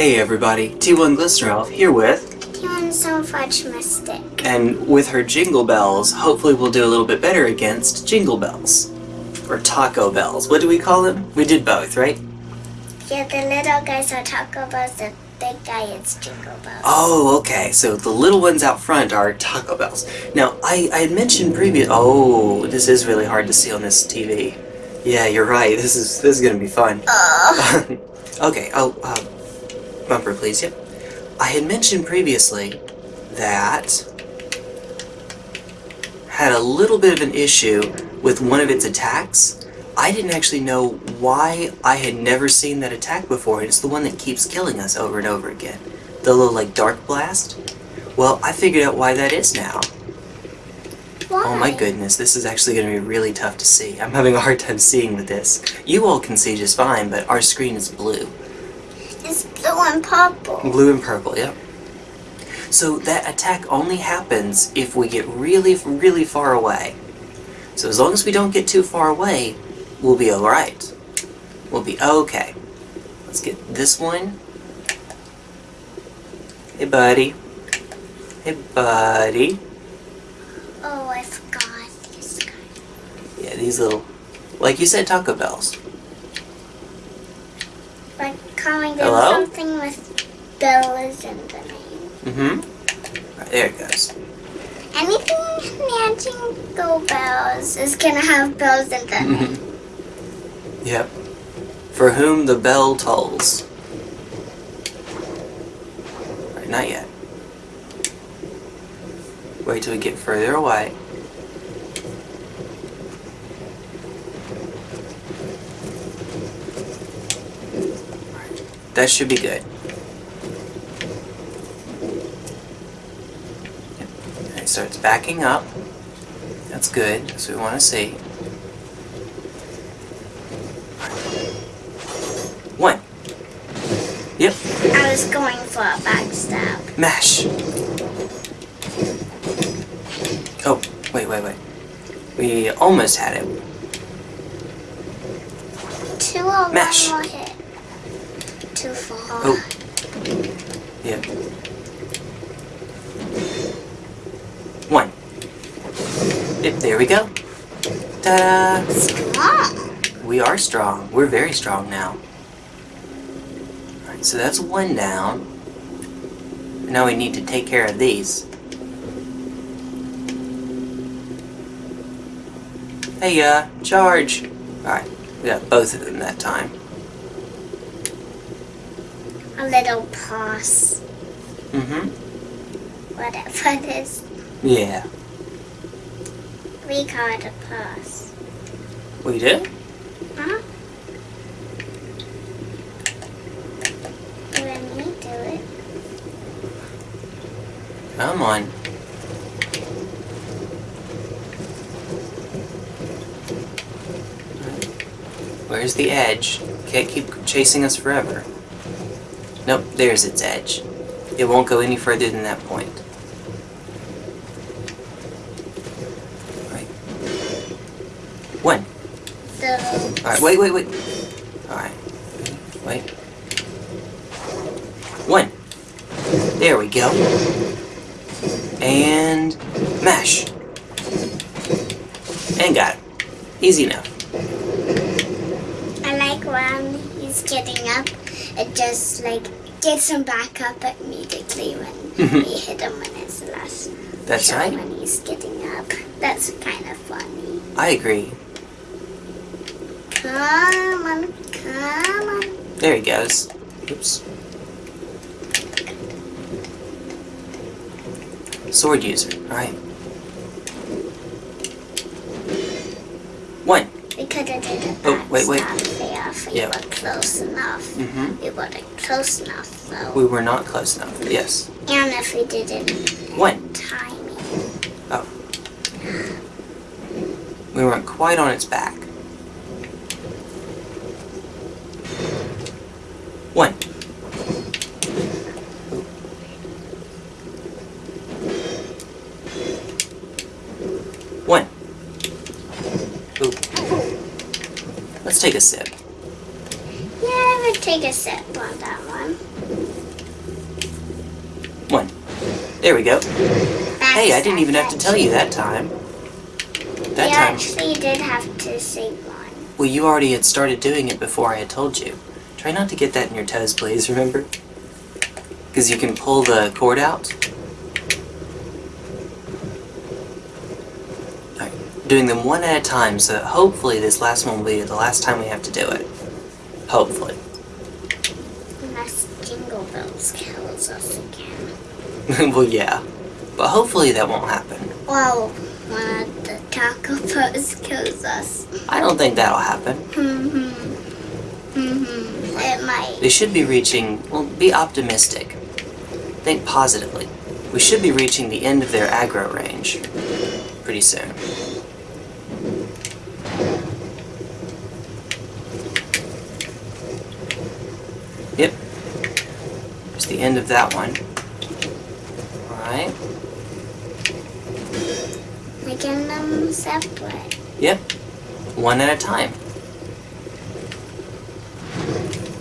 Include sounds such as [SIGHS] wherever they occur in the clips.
Hey everybody, T1 Glistener here with... T1 So Fudge Mystic. And with her Jingle Bells, hopefully we'll do a little bit better against Jingle Bells. Or Taco Bells. What do we call them? We did both, right? Yeah, the little guys are Taco Bells, the big guy is Jingle Bells. Oh, okay. So the little ones out front are Taco Bells. Now, I, I had mentioned previous... Oh, this is really hard to see on this TV. Yeah, you're right. This is this is gonna be fun. [LAUGHS] Okay, oh, uh, bumper please, yep. I had mentioned previously that had a little bit of an issue with one of its attacks. I didn't actually know why I had never seen that attack before. It's the one that keeps killing us over and over again. The little, like, Dark Blast. Well, I figured out why that is now. Why? Oh my goodness, this is actually going to be really tough to see. I'm having a hard time seeing with this. You all can see just fine, but our screen is blue. It's blue and purple. Blue and purple, yep. So that attack only happens if we get really, really far away. So as long as we don't get too far away, we'll be alright. We'll be okay. Let's get this one. Hey, buddy. Hey, buddy. Oh, I forgot this guy. Yeah, these little... Like you said, Taco Bells. Like calling them Hello? something with bells in the name. Mm-hmm. Right, there it goes. Anything near Jingle Bells is gonna have bells in the name. Yep. For whom the bell tolls. Right, not yet. Wait till we get further away. That should be good. So it's backing up. That's good. That's what we want to see. One. Yep. I was going for a backstab. Mash. Oh, wait, wait, wait. We almost had it. Two or Mash. hit. Too far. Oh. Yep. One. Yep, there we go. Ta-da! Strong. We are strong. We're very strong now. Alright, so that's one down. Now we need to take care of these. Hey, uh, charge! Alright, we got both of them that time. A little pause. Mm-hmm. Whatever it is. Yeah. We call it a pause. We do? Huh? Let me do it. Come on. Where's the edge? Can't keep chasing us forever. Nope, there's its edge. It won't go any further than that point. Right. One. So Alright, wait, wait, wait. Alright. Wait. One. There we go. And mash. And got it. Easy enough. I like when he's getting up, it just like gets him back up immediately when mm-hmm. we hit him when it's the last That's shot right. when he's getting up. That's kind of funny. I agree. Come on, come on. There he goes. Oops. Sword user. Alright. One. We could have did a Oh, wait, wait. backstab Yeah. were close enough. Mm-hmm. We weren't close enough though. We were not close enough. Yes. and if we didn't One. timing. Oh. We weren't quite on its back. One. One. Ooh. Let's take a sip. Yeah, I would take a sip on that one. There we go. Hey, I didn't even have to tell you that time. That you time. actually did have to say one. Well, you already had started doing it before I had told you. Try not to get that in your toes, please, remember? Because you can pull the cord out. Doing them one at a time, so hopefully this last one will be the last time we have to do it. Hopefully. Unless Jingle Bells kills us again. [LAUGHS] well, yeah. Hopefully that won't happen. Well, one of the taco kills us. I don't think that'll happen. Mm-hmm. Mm-hmm. It might. They should be reaching, well, be optimistic. Think positively. We should be reaching the end of their aggro range pretty soon. Yep. It's the end of that one. Alright. Making them separate. Yep. One at a time.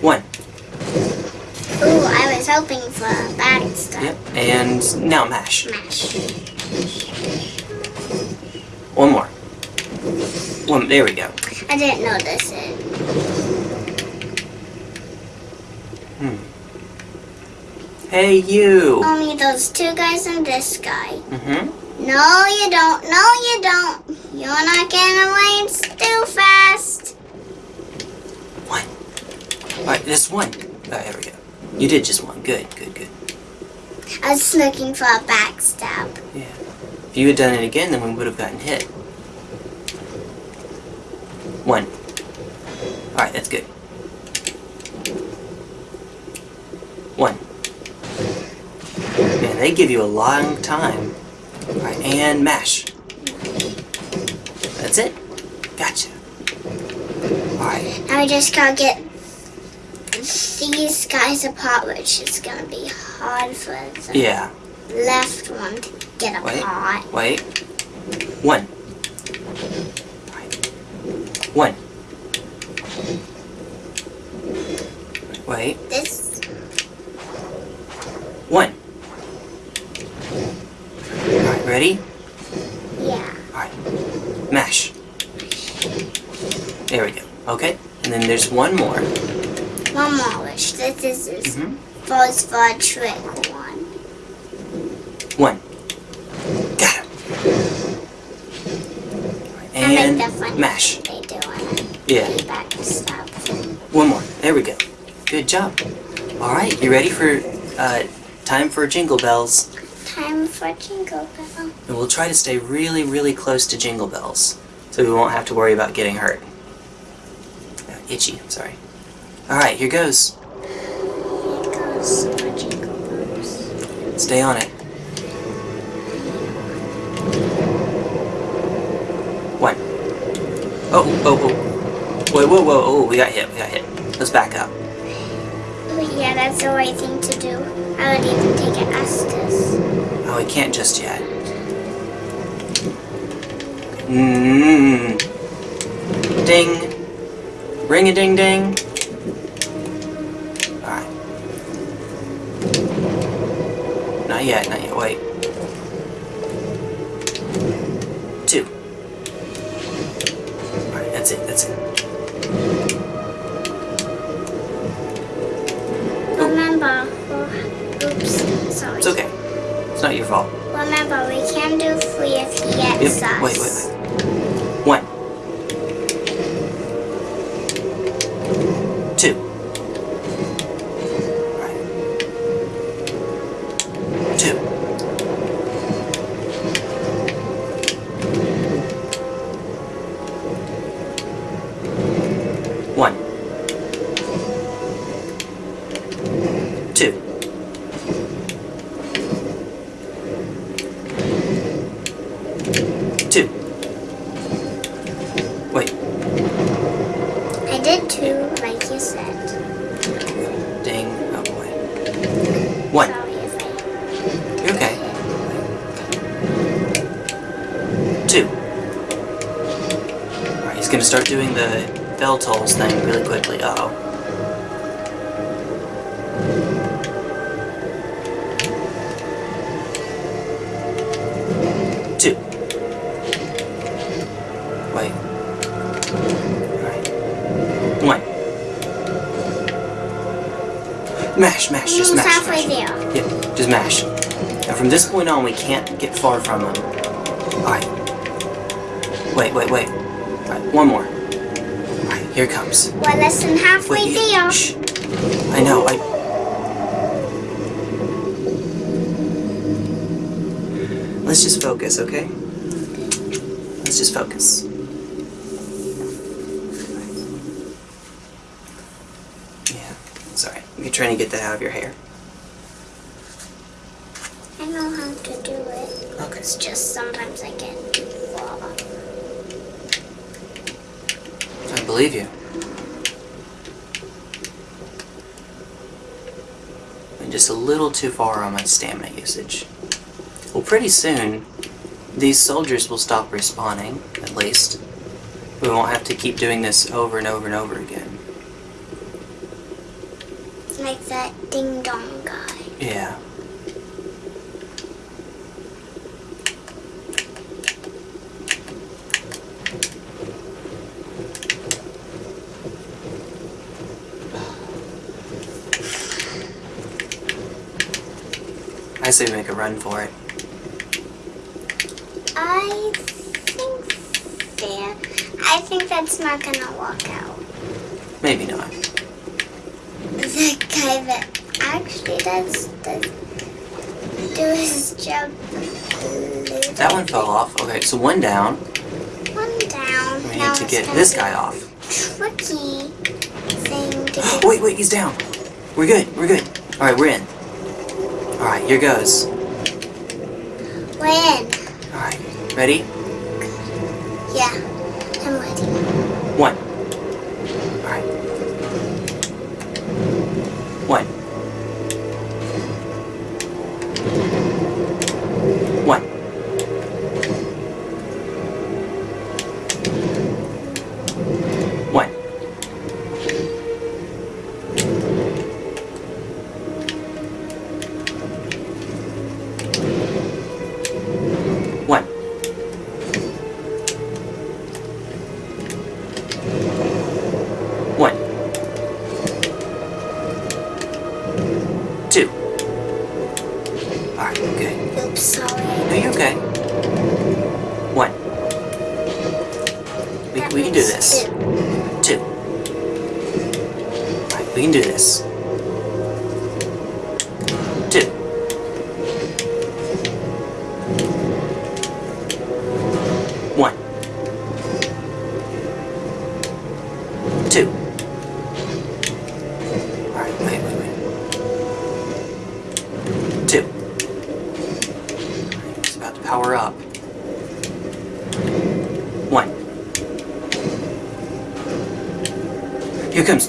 One. Ooh, I was hoping for bad stuff. Yep. And now mash. Mash. One more. One. There we go. I didn't notice it. Hmm. Hey, you. Only those two guys and this guy. Mm-hmm. No, you don't. No, you don't. You're not getting away. It's too fast. One. Alright, this one. Oh, there we go. You did just one. Good, good, good. I was looking for a backstab. Yeah. If you had done it again, then we would have gotten hit. One. Alright, that's good. One. Man, they give you a long time. Alright, and mash. That's it. Gotcha. Alright. Now we just gotta get these guys apart, which is gonna be hard for the Yeah. left one to get Wait. apart. Wait. One. One. Wait. This One. Alright, ready? yeah. Alright. Mash. There we go. Okay. And then there's one more. One more wish. This is this hmm falls for a trick one. One. Got him. And mash. they do on it. Yeah. One more. There we go. Good job. Alright, you ready for uh, time for Jingle Bells? Time for Jingle bells. And we'll try to stay really, really close to Jingle Bells, so we won't have to worry about getting hurt. Itchy, sorry. Alright, here goes. Here goes for Jingle Bells. Stay on it. One. Oh, oh, oh. Whoa, whoa, whoa, oh, we got hit, we got hit. Let's back up. Oh yeah, that's the right thing to do. I would even take oh, it Estus. Oh, we can't just yet. Mmm. Ding. Ding ding. Ding. Alright. Not yet, not yet, wait. Two. Alright, that's it, that's it. Remember, oh, oops, sorry. It's okay. It's not your fault. Remember, we can do three if he gets Yep. us. Wait, wait, wait. One. Mash, mash, just mash. halfway mash. there. Yep, just mash. Now from this point on, we can't get far from them. Alright. Wait, wait, wait. Alright, one more. Alright, here it comes. We're less than halfway Wait, there. Shh. I know, I... Let's just focus, okay? Let's just focus. Yeah, sorry. You're trying to get that out of your hair. I know how to do it. Okay. It's just sometimes I get far. I believe you. I'm just a little too far on my stamina usage. Well, pretty soon, these soldiers will stop respawning, at least. We won't have to keep doing this over and over and over again. Like that ding dong guy. Yeah. I say we make a run for it. I think there. I think that's not gonna work out. Maybe not. The [LAUGHS] guy that actually does, do his job. That one fell off. Okay, so one down. One down. We now need to get this guy off. Tricky thing to. [GASPS] Wait, wait, he's down. We're good, we're good. Alright, we're in. Alright, here goes. We're in. Alright, ready?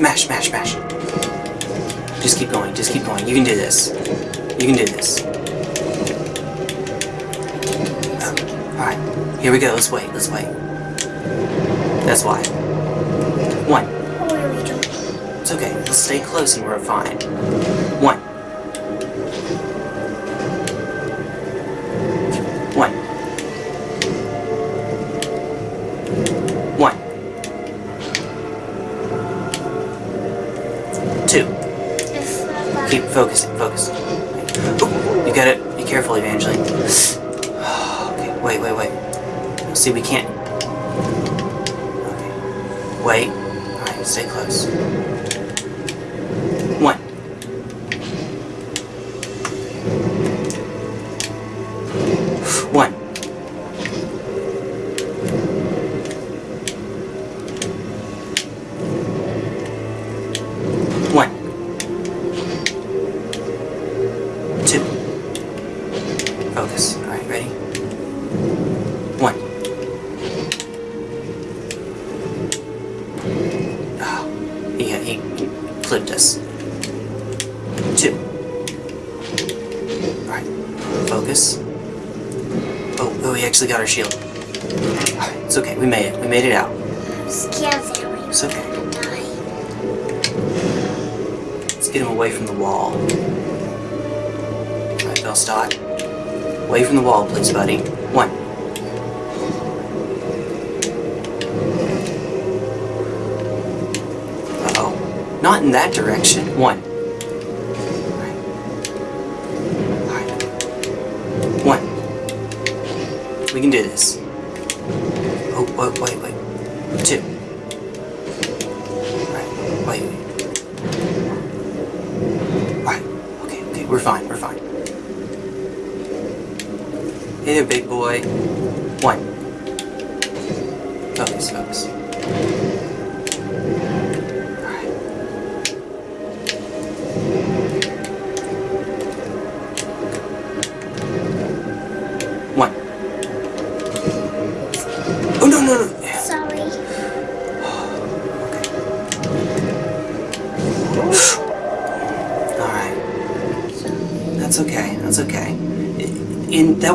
Smash, mash, mash, mash. Just keep going, just keep going. You can do this. You can do this. Um, Alright, here we go. Let's wait, let's wait. That's why. One. What are we doing? It's okay. Let's stay close and we're fine. One. Focusing, focus. Oh, you got it. Be careful, Evangeline. [SIGHS] Okay, wait, wait, wait. See, we can't. Okay. Wait. Alright, stay close.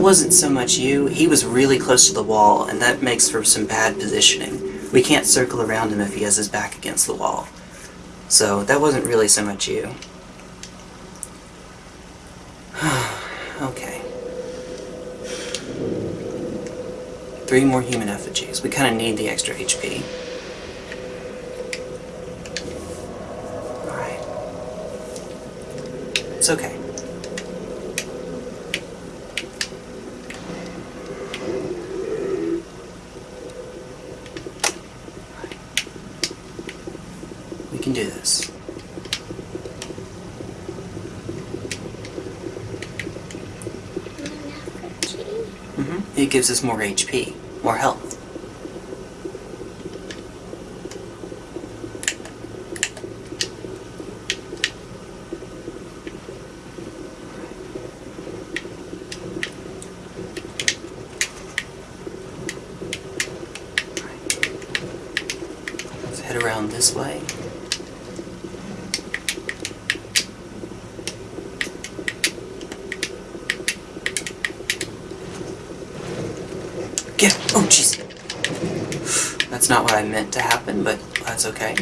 Wasn't so much you, he was really close to the wall, and that makes for some bad positioning. We can't circle around him if he has his back against the wall. So that wasn't really so much you. [SIGHS] okay. Three more human effigies. We kind of need the extra HP. Alright. It's okay. We can do this. hmm It gives us more HP, more health. Let's head around this way. Get Oh, jeez. That's not what I meant to happen, but that's okay.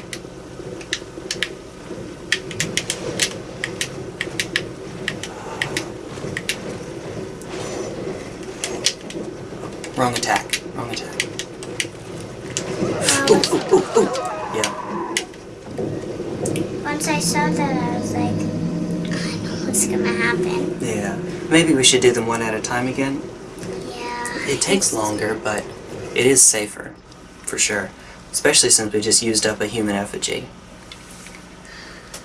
Wrong attack. Wrong attack. Um, ooh, ooh, ooh, ooh. Yeah. Once I saw that, I was like, I know what's gonna happen. Yeah. Maybe we should do them one at a time again. It takes longer, but it is safer. For sure. Especially since we just used up a human effigy.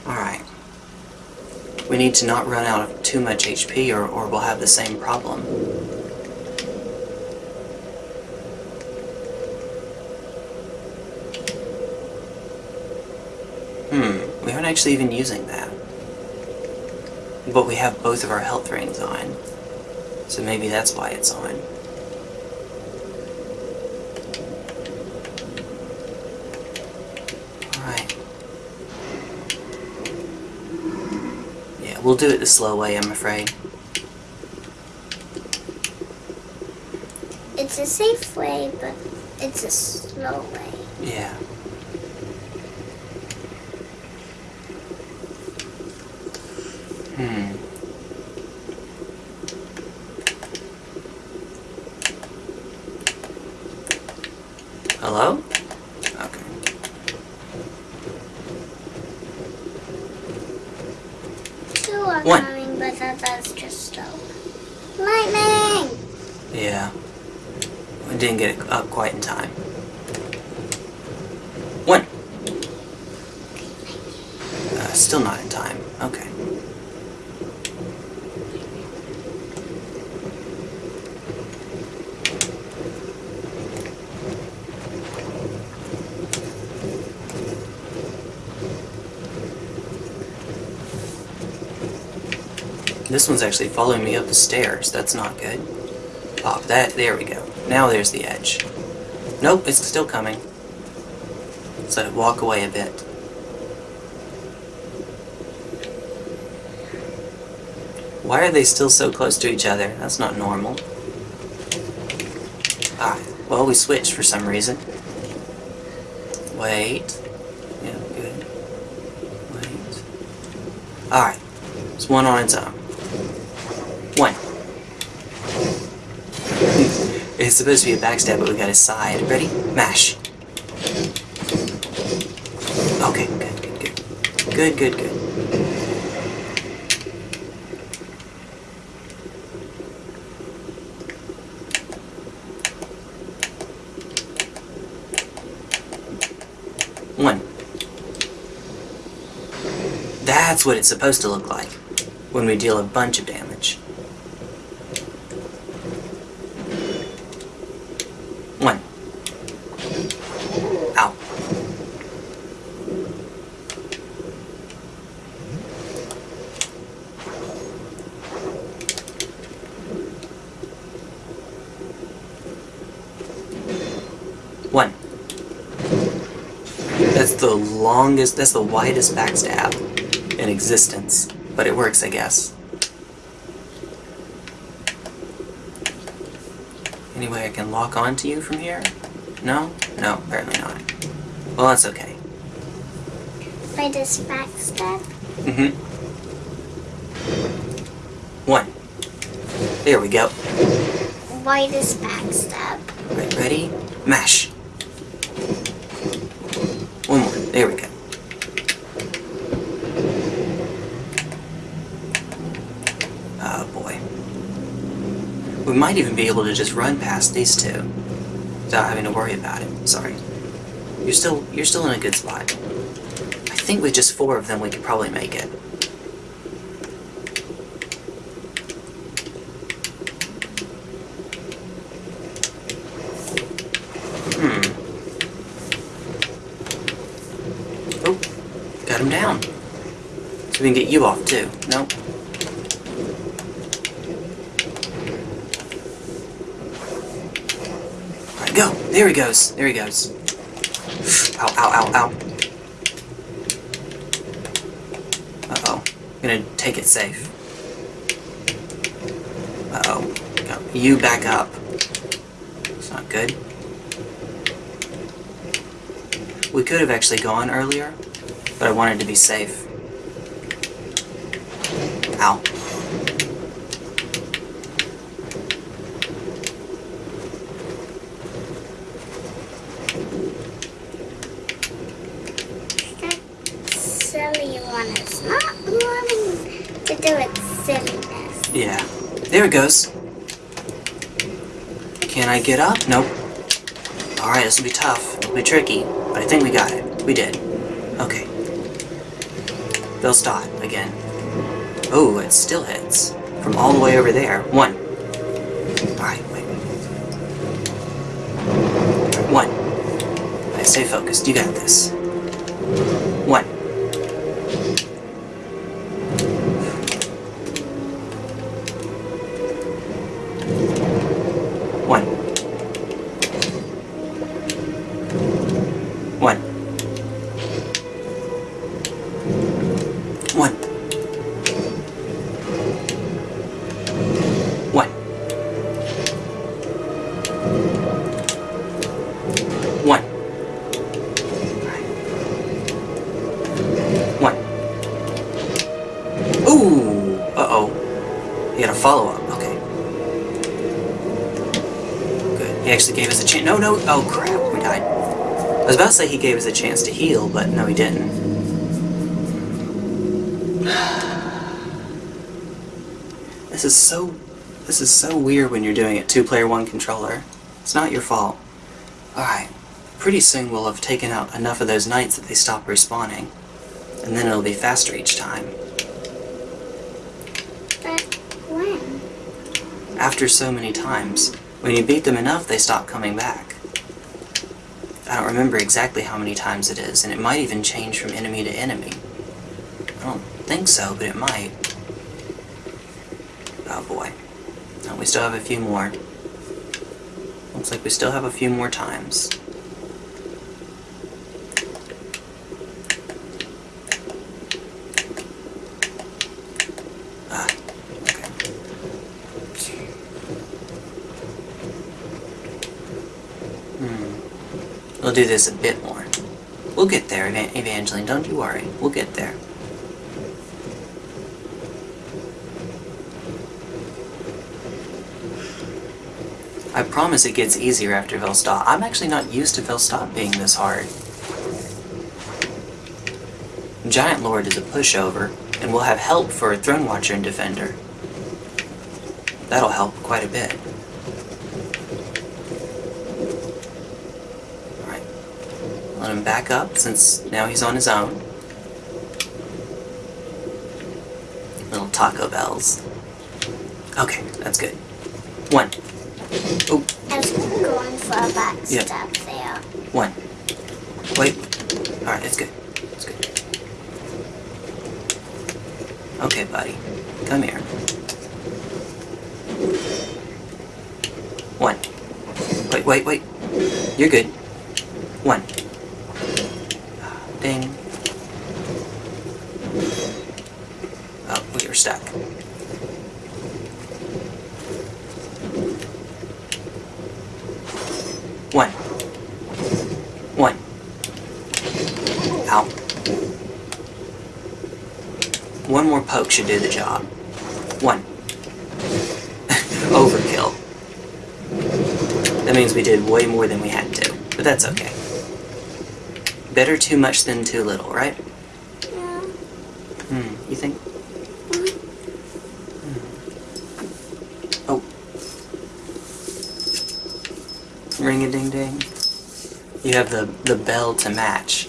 Alright. We need to not run out of too much HP or, or we'll have the same problem. Hmm, we aren't actually even using that. But we have both of our health rings on. So maybe that's why it's on. Alright. Yeah, we'll do it the slow way, I'm afraid. It's a safe way, but it's a slow way. Yeah. Hmm. Hello? Okay. Two are One. coming, but that, that's just slow. Lightning! Yeah. We didn't get it up quite in time. One. Uh, still not in time. Okay. This one's actually following me up the stairs. That's not good. Pop that. There we go. Now there's the edge. Nope, it's still coming. It walk away a bit. Why are they still so close to each other? That's not normal. Ah, well, we switched for some reason. Wait. Yeah, good. Wait. Alright. It's one on its own. One. it's supposed to be a backstab, but we got a side. Ready? Mash. Okay, good, good, good. Good, good, good. One. That's what it's supposed to look like when we deal a bunch of damage. One. Ow. One. That's the longest, that's the widest backstab in existence. But it works, I guess. Any way I can lock onto you from here? No? No, apparently not. Well, that's okay. By this backstab. Mm-hmm. One. There we go. This backstab? Right, ready? Mash. One more. There we go. Oh boy. We might even be able to just run past these two without having to worry about it. Sorry. You're still you're still in a good spot. I think with just four of them we could probably make it. Hmm. Oh, got him down. So we can get you off too. Nope. Alright, go! There he goes. There he goes. Ow, ow, ow, ow. Uh-oh. Gonna take it safe. Uh-oh. You back up. It's not good. We could have actually gone earlier, but I wanted to be safe. Ow. That silly one is not wanting to do its silliness. Yeah. There it goes. Can I get up? Nope. Alright, this will be tough. It'll be tricky, but I think we got it. We did. Okay. They'll stop again. Oh, it still hits. From all the way over there. One. Alright, wait. One. Alright, stay focused. You got this. Say he gave us a chance to heal, but no, he didn't. [SIGHS] This is so... This is so weird when you're doing it two-player, one controller. It's not your fault. Alright. Pretty soon we'll have taken out enough of those knights that they stop respawning. And then it'll be faster each time. But when? After so many times, when you beat them enough, they stop coming back. I don't remember exactly how many times it is, and it might even change from enemy to enemy. I don't think so, but it might. Oh boy. No, we still have a few more. Looks like we still have a few more times. Do this a bit more. We'll get there, Evangeline, don't you worry. We'll get there. I promise it gets easier after Velstadt. I'm actually not used to Velstadt being this hard. Giant Lord is a pushover, and we'll have help for a Throne Watcher and Defender. That'll help quite a bit. Alright. Let him back up since now he's on his own. Little Taco Bells. Okay, that's good. One. Oh, I was going for a back Yeah. step there. one. Wait. Alright, it's good. It's good. Okay, buddy. Come here. One. Wait, wait, wait. You're good. One. Ding. Oh, we were stuck. One. One. Ow. One more poke should do the job. One. Overkill. That means we did way more than we had to, but that's okay. Better too much than too little, right? Yeah. Hmm, you think? Hmm. Oh. Ring a ding ding. You have the, the bell to match.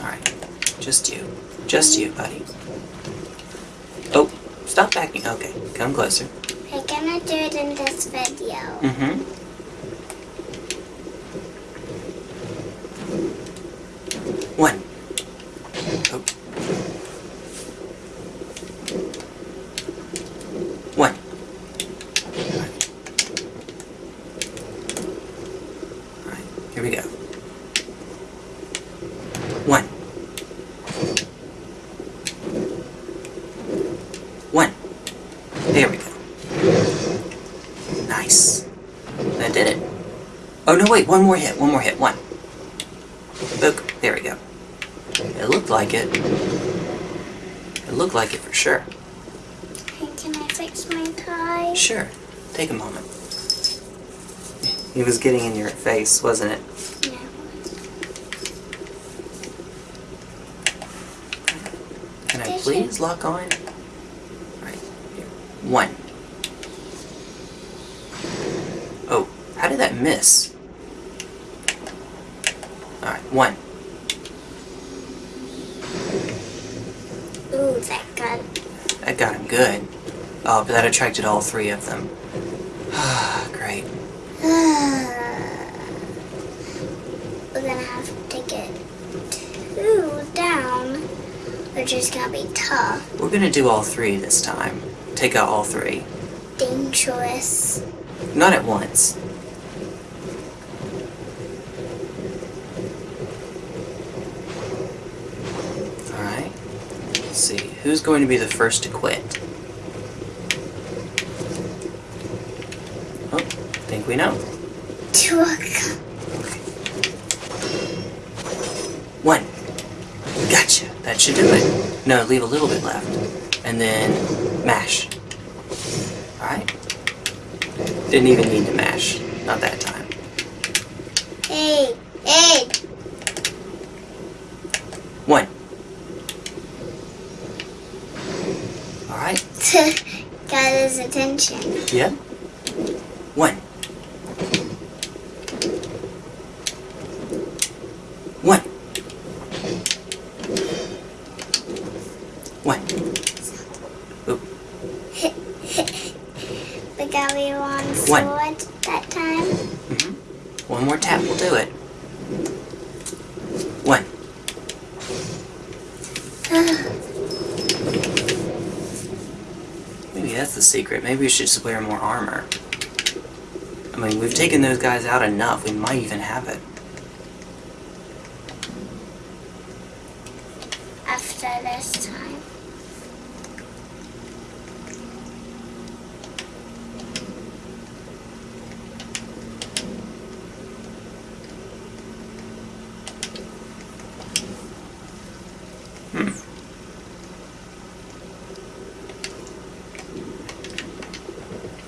Alright. Just you. Just you, buddy. Oh, stop backing. Okay, come closer. We're gonna do it in this video. Mm-hmm. One. Oh. One. Alright, here we go. One. One. There we go. Nice. That did it. Oh no, wait, one more hit, one more hit, one. Book. There we go. It looked like it. It looked like it for sure. Hey, can I fix my tie? Sure. Take a moment. It was getting in your face, wasn't it? No. Can I please lock on? Right here. One. Oh, how did that miss? One. Ooh, that got. That got him good. Oh, but that attracted all three of them. [SIGHS] Great. We're gonna have to get two down, which is gonna be tough. We're gonna do all three this time. Take out all three. Dangerous. Not at once. Alright. Let's see. Who's going to be the first to quit? Oh, I think we know. Two One. Gotcha. That should do it. No, leave a little bit left. And then mash. Alright. Didn't even need to mash. Not that time. Hey, hey! One. Alright. got his attention. Yep. One. One. One. Oop. The guy on One. sword that time. hmm One more tap will do it. One. Maybe that's the secret. Maybe we should just wear more armor. I mean, we've taken those guys out enough. We might even have it. After this time. Hmm.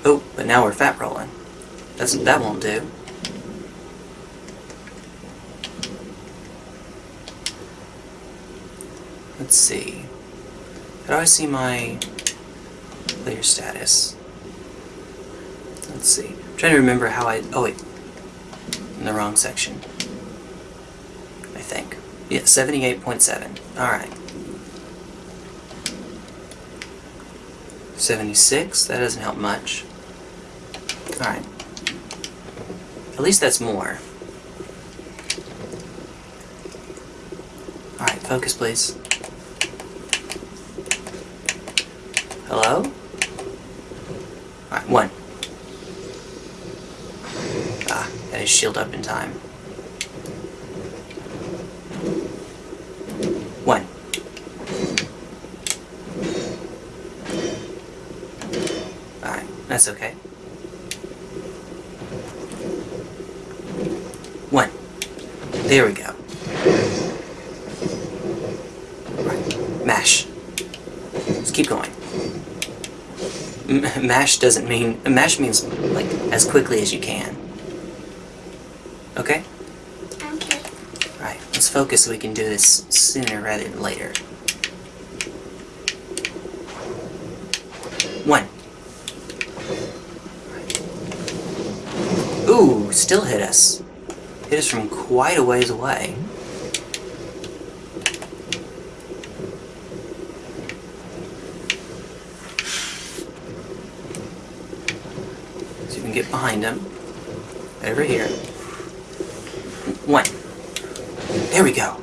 Oh, but now we're fat rolling. That won't do. let's see. How do I see my player status? Let's see. I'm trying to remember how I. Oh, wait. In the wrong section. I think. Yeah, 78.7. Alright. 76. That doesn't help much. Alright. At least that's more. Alright, focus please. Hello? Alright, one. Ah, that is shield up in time. One. Alright, that's okay. One. There we go. Right. Mash. Let's keep going. M mash doesn't mean... Mash means, like, as quickly as you can. Okay? Okay. Right, let's focus so we can do this sooner rather than later. One. Ooh, still hit us. Us from quite a ways away. So you can get behind him. Over here. One. There we go.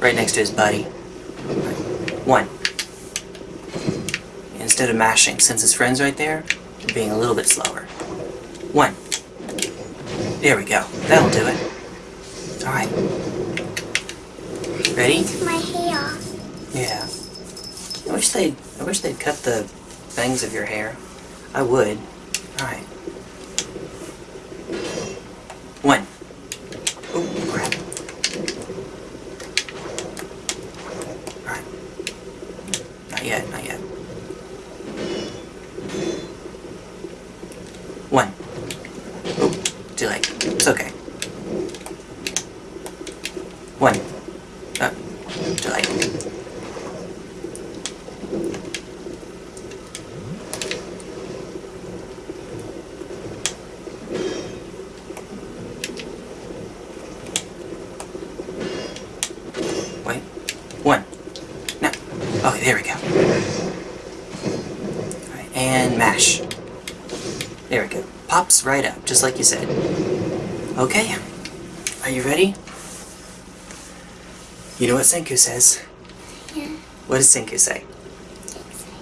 Right next to his buddy. One. Instead of mashing, since his friend's right there, being a little bit slower. There we go. That'll do it. Alright. Ready? My hair. Yeah. I wish they'd I wish they'd cut the bangs of your hair. I would. Alright. One. Oh crap. Alright. Not yet, not yet. One. Oh, too late. It's okay. One. Uh, too late. Wait. One. No. Okay, there we go. Alright, and mash. There we go. Pops right up, just like you said. Okay. Are you ready? You know what Senku says. Yeah. What does Senku say?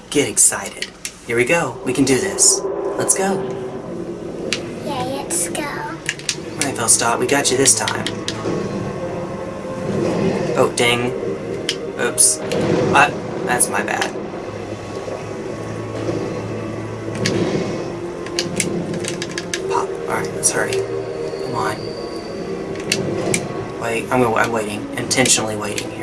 Get excited. Here we go. We can do this. Let's go. Yeah, let's go. Right, Velstadt, we got you this time. Oh, ding. Oops. Uh, that's my bad. I'm, I'm waiting. Intentionally waiting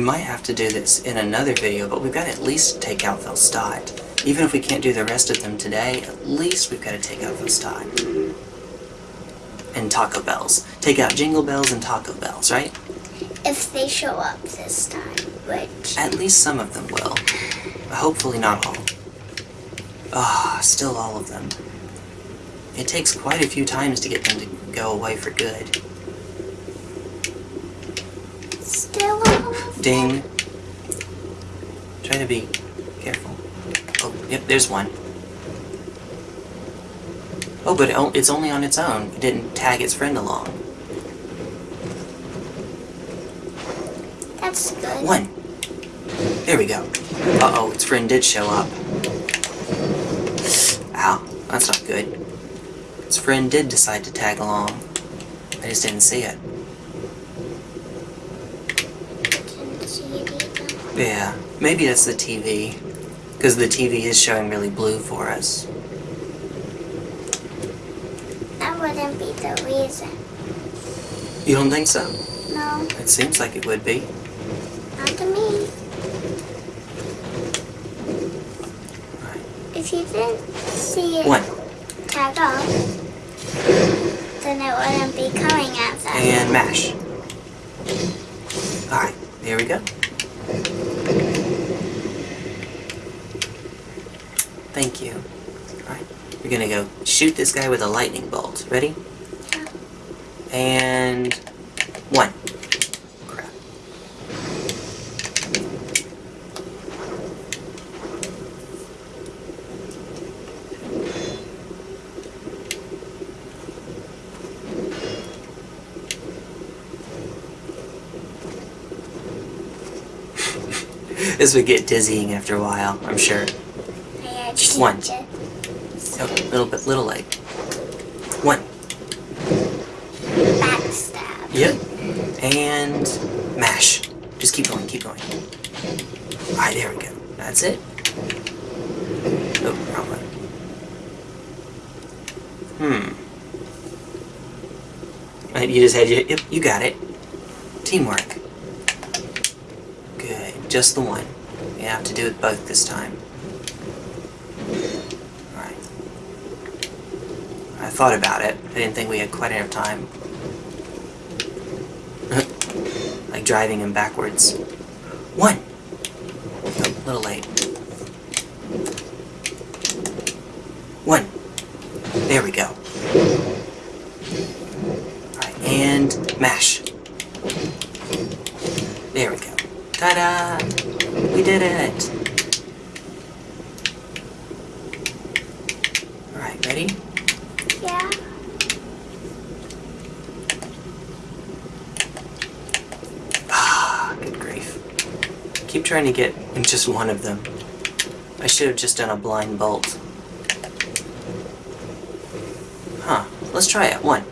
We might have to do this in another video, but we've got to at least take out Velstadt. Even if we can't do the rest of them today, at least we've got to take out Velstadt. And Taco Bells. Take out Jingle Bells and Taco Bells, right? If they show up this time, which At least some of them will. Hopefully not all. Ah, still all of them. It takes quite a few times to get them to go away for good. still all of Ding. Try to be careful. Oh, yep, there's one. Oh, but it's only on its own. It didn't tag its friend along. That's good. One. There we go. Uh-oh, its friend did show up. Ow, that's not good. Its friend did decide to tag along. I just didn't see it. Didn't see it either. Yeah, maybe that's the TV. Because the TV is showing really blue for us. That wouldn't be the reason. You don't think so? No, It seems like it would be. not to me. Right. If you didn't see it One. tag off, then it wouldn't be coming at them. And mash. Alright, there we go. Thank you. Alright, we're gonna go shoot this guy with a lightning bolt. Ready? And... One. Crap. [LAUGHS] this would get dizzying after a while, I'm sure. Just one. It. Little bit, little leg. One. Backstab. Yep. And mash. Just keep going, keep going. Alright, there we go. That's it. Oh, wrong one. Hmm. You just had your, yep, you got it. Teamwork. Good, just the one. You have to do it both this time. Alright. I thought about it. I didn't think we had quite enough time. [LAUGHS] like driving him backwards. One! Oh, a little late. One. There we go. Alright, and mash. There we go. Ta-da! We did it! Alright, ready? Yeah. Ah, good grief. Keep trying to get in just one of them. I should have just done a blind bolt. Huh. Let's try it. One.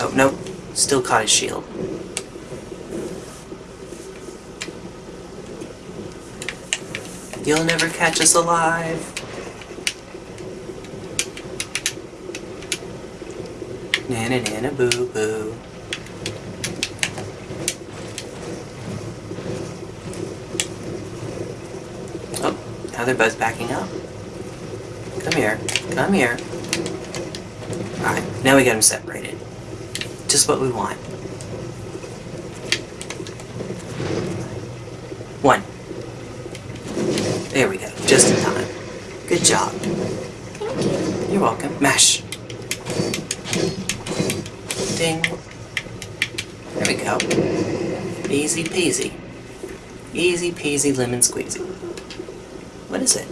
Oh, nope. Still caught his shield. You'll never catch us alive. Nana nana boo boo. Oh, now they're both backing up. Come here. Come here. Alright, now we got them separated. Just what we want. One. There we go. Just in time. Good job. You're welcome. Mash. Ding. There we go. Easy peasy. Easy peasy lemon squeezy. What is it?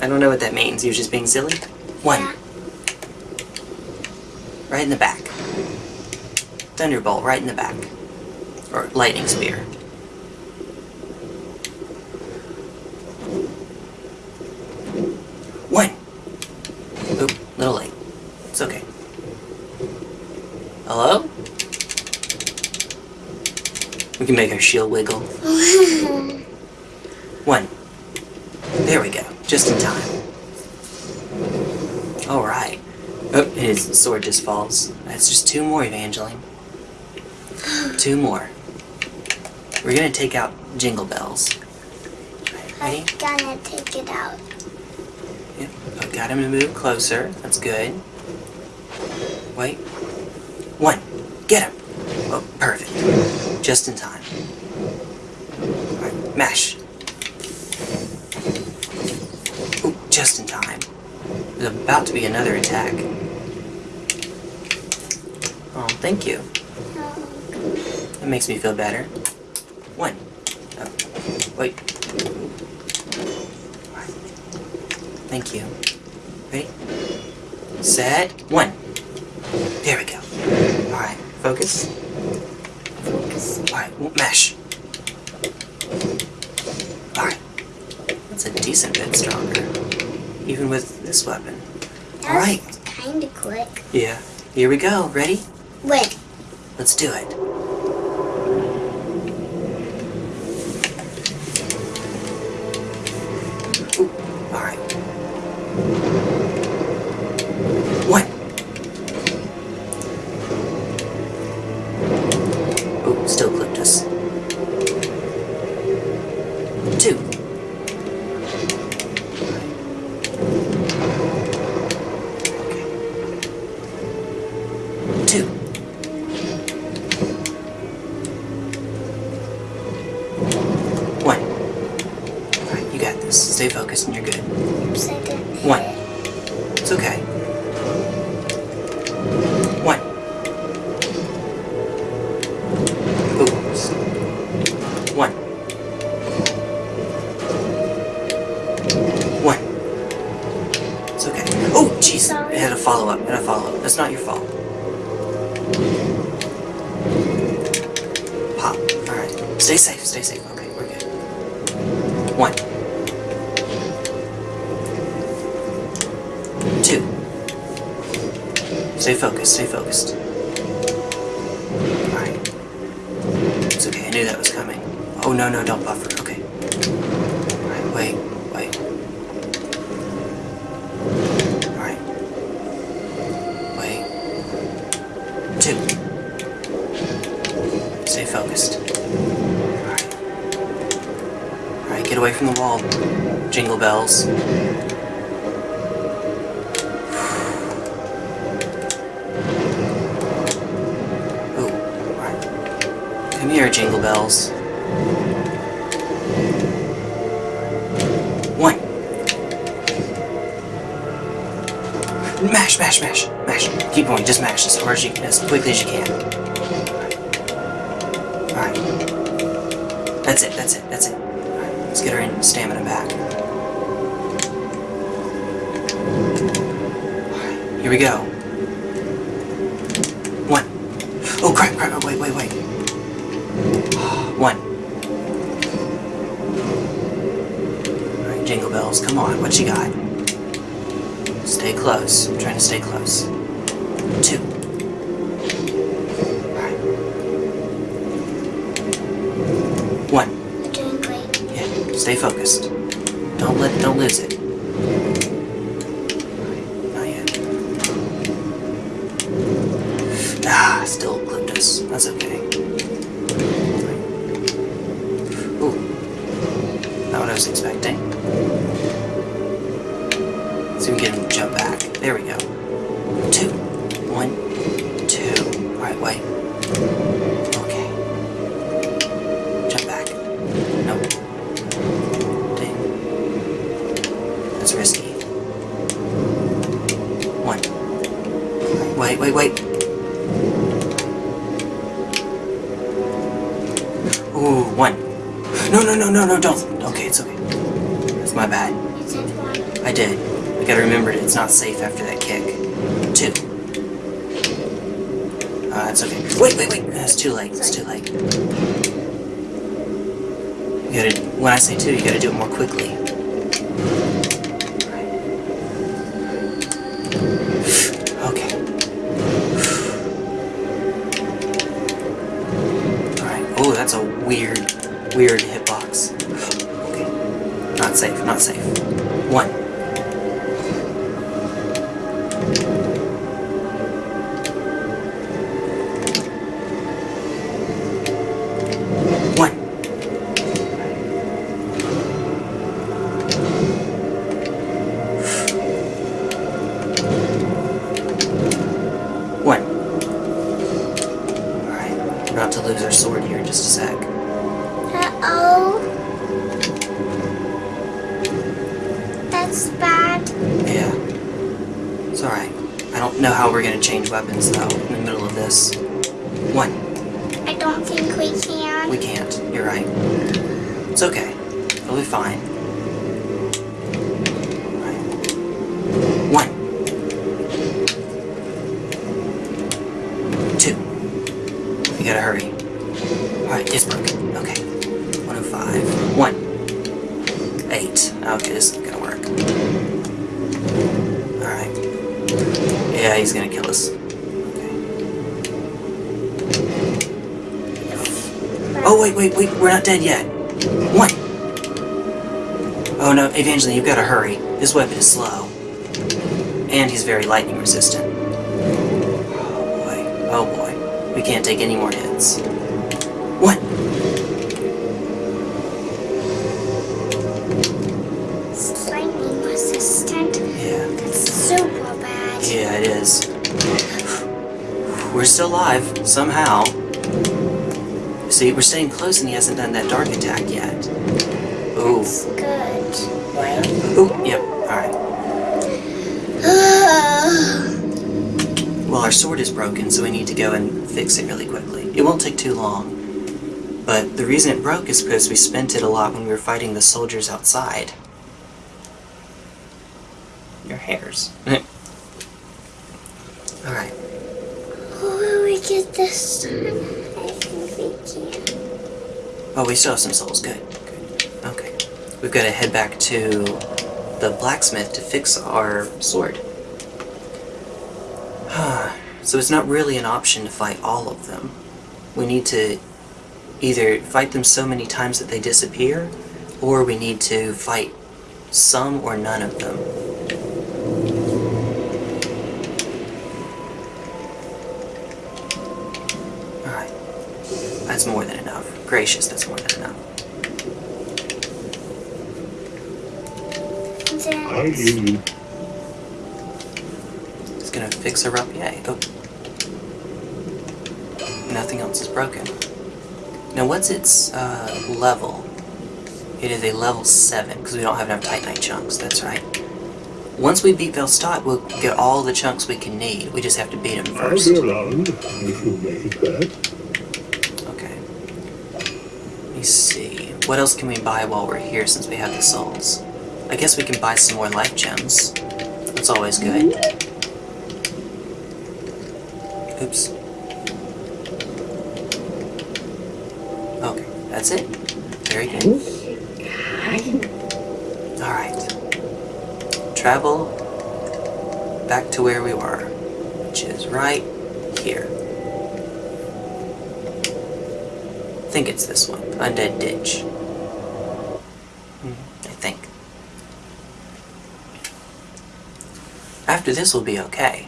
I don't know what that means. You're just being silly? One. Right in the back. Thunderbolt right in the back. Or lightning spear. One. Oop, little late. It's okay. Hello? We can make our shield wiggle. [LAUGHS] One. There we go. Just in time. Alright. His sword just falls. That's just two more, Evangeline. Two more. We're gonna take out Jingle Bells. Ready? I'm gonna take it out. Yep. I got him to move closer. That's good. Wait. One. Get him. Oh, perfect. Just in time. Alright, mash. Ooh, just in time. There's about to be another attack. Thank you. That makes me feel better. One. Oh, wait. Thank you. Ready? Set. One. There we go. Alright, focus. focus. Alright, mash. Alright. That's a decent bit stronger. Even with this weapon. Alright. kinda quick. Yeah. Here we go. Ready? Let's do it. From the wall. Jingle bells. Come here, Jingle Bells. One. Mash, mash, mash, mash. Keep going, just mash as hard as you can, as quickly as you can. stamina back. Right, here we go. One. Oh, crap, crap, wait, wait, wait. One. Alright, jingle bells, come on, what you got? Stay close. I'm trying to stay close. Stay focused. Don't let don't lose it. Isn't gonna work. Alright. Yeah, he's gonna kill us. Okay. Oh, wait, wait, wait, we're not dead yet. One. Oh no, Evangeline, you've got to hurry. His weapon is slow. And he's very lightning resistant. Oh boy, oh boy. We can't take any more hits. Still alive, somehow. See, we're staying close and he hasn't done that dark attack yet. Ooh. It's good. Right? Ooh, yep, alright. [SIGHS] Well, our sword is broken, so we need to go and fix it really quickly. It won't take too long. But the reason it broke is because we spent it a lot when we were fighting the soldiers outside. Your hairs. [LAUGHS] Alright. Will Oh, we still have some souls. Good. Good. Okay. We've got to head back to the blacksmith to fix our sword. [SIGHS] so it's not really an option to fight all of them. We need to either fight them so many times that they disappear, or we need to fight some or none of them. Alright. That's more than enough. Gracious, that's more than enough. I Then hear you. It's gonna fix her up, yay. Oh. Nothing else is broken. Now what's its uh, level? It is a level 7, because we don't have enough Titanite chunks, that's right. Once we beat Velstadt, we'll get all the chunks we can need. We just have to beat him I'll first. be around if you make back. Okay. Let me see. What else can we buy while we're here since we have the souls? I guess we can buy some more life gems. That's always good. Oops. Okay, that's it. Very good. Alright. Travel back to where we were, which is right here. I think it's this one. Undead Ditch. Hmm, I think. After this we'll be okay.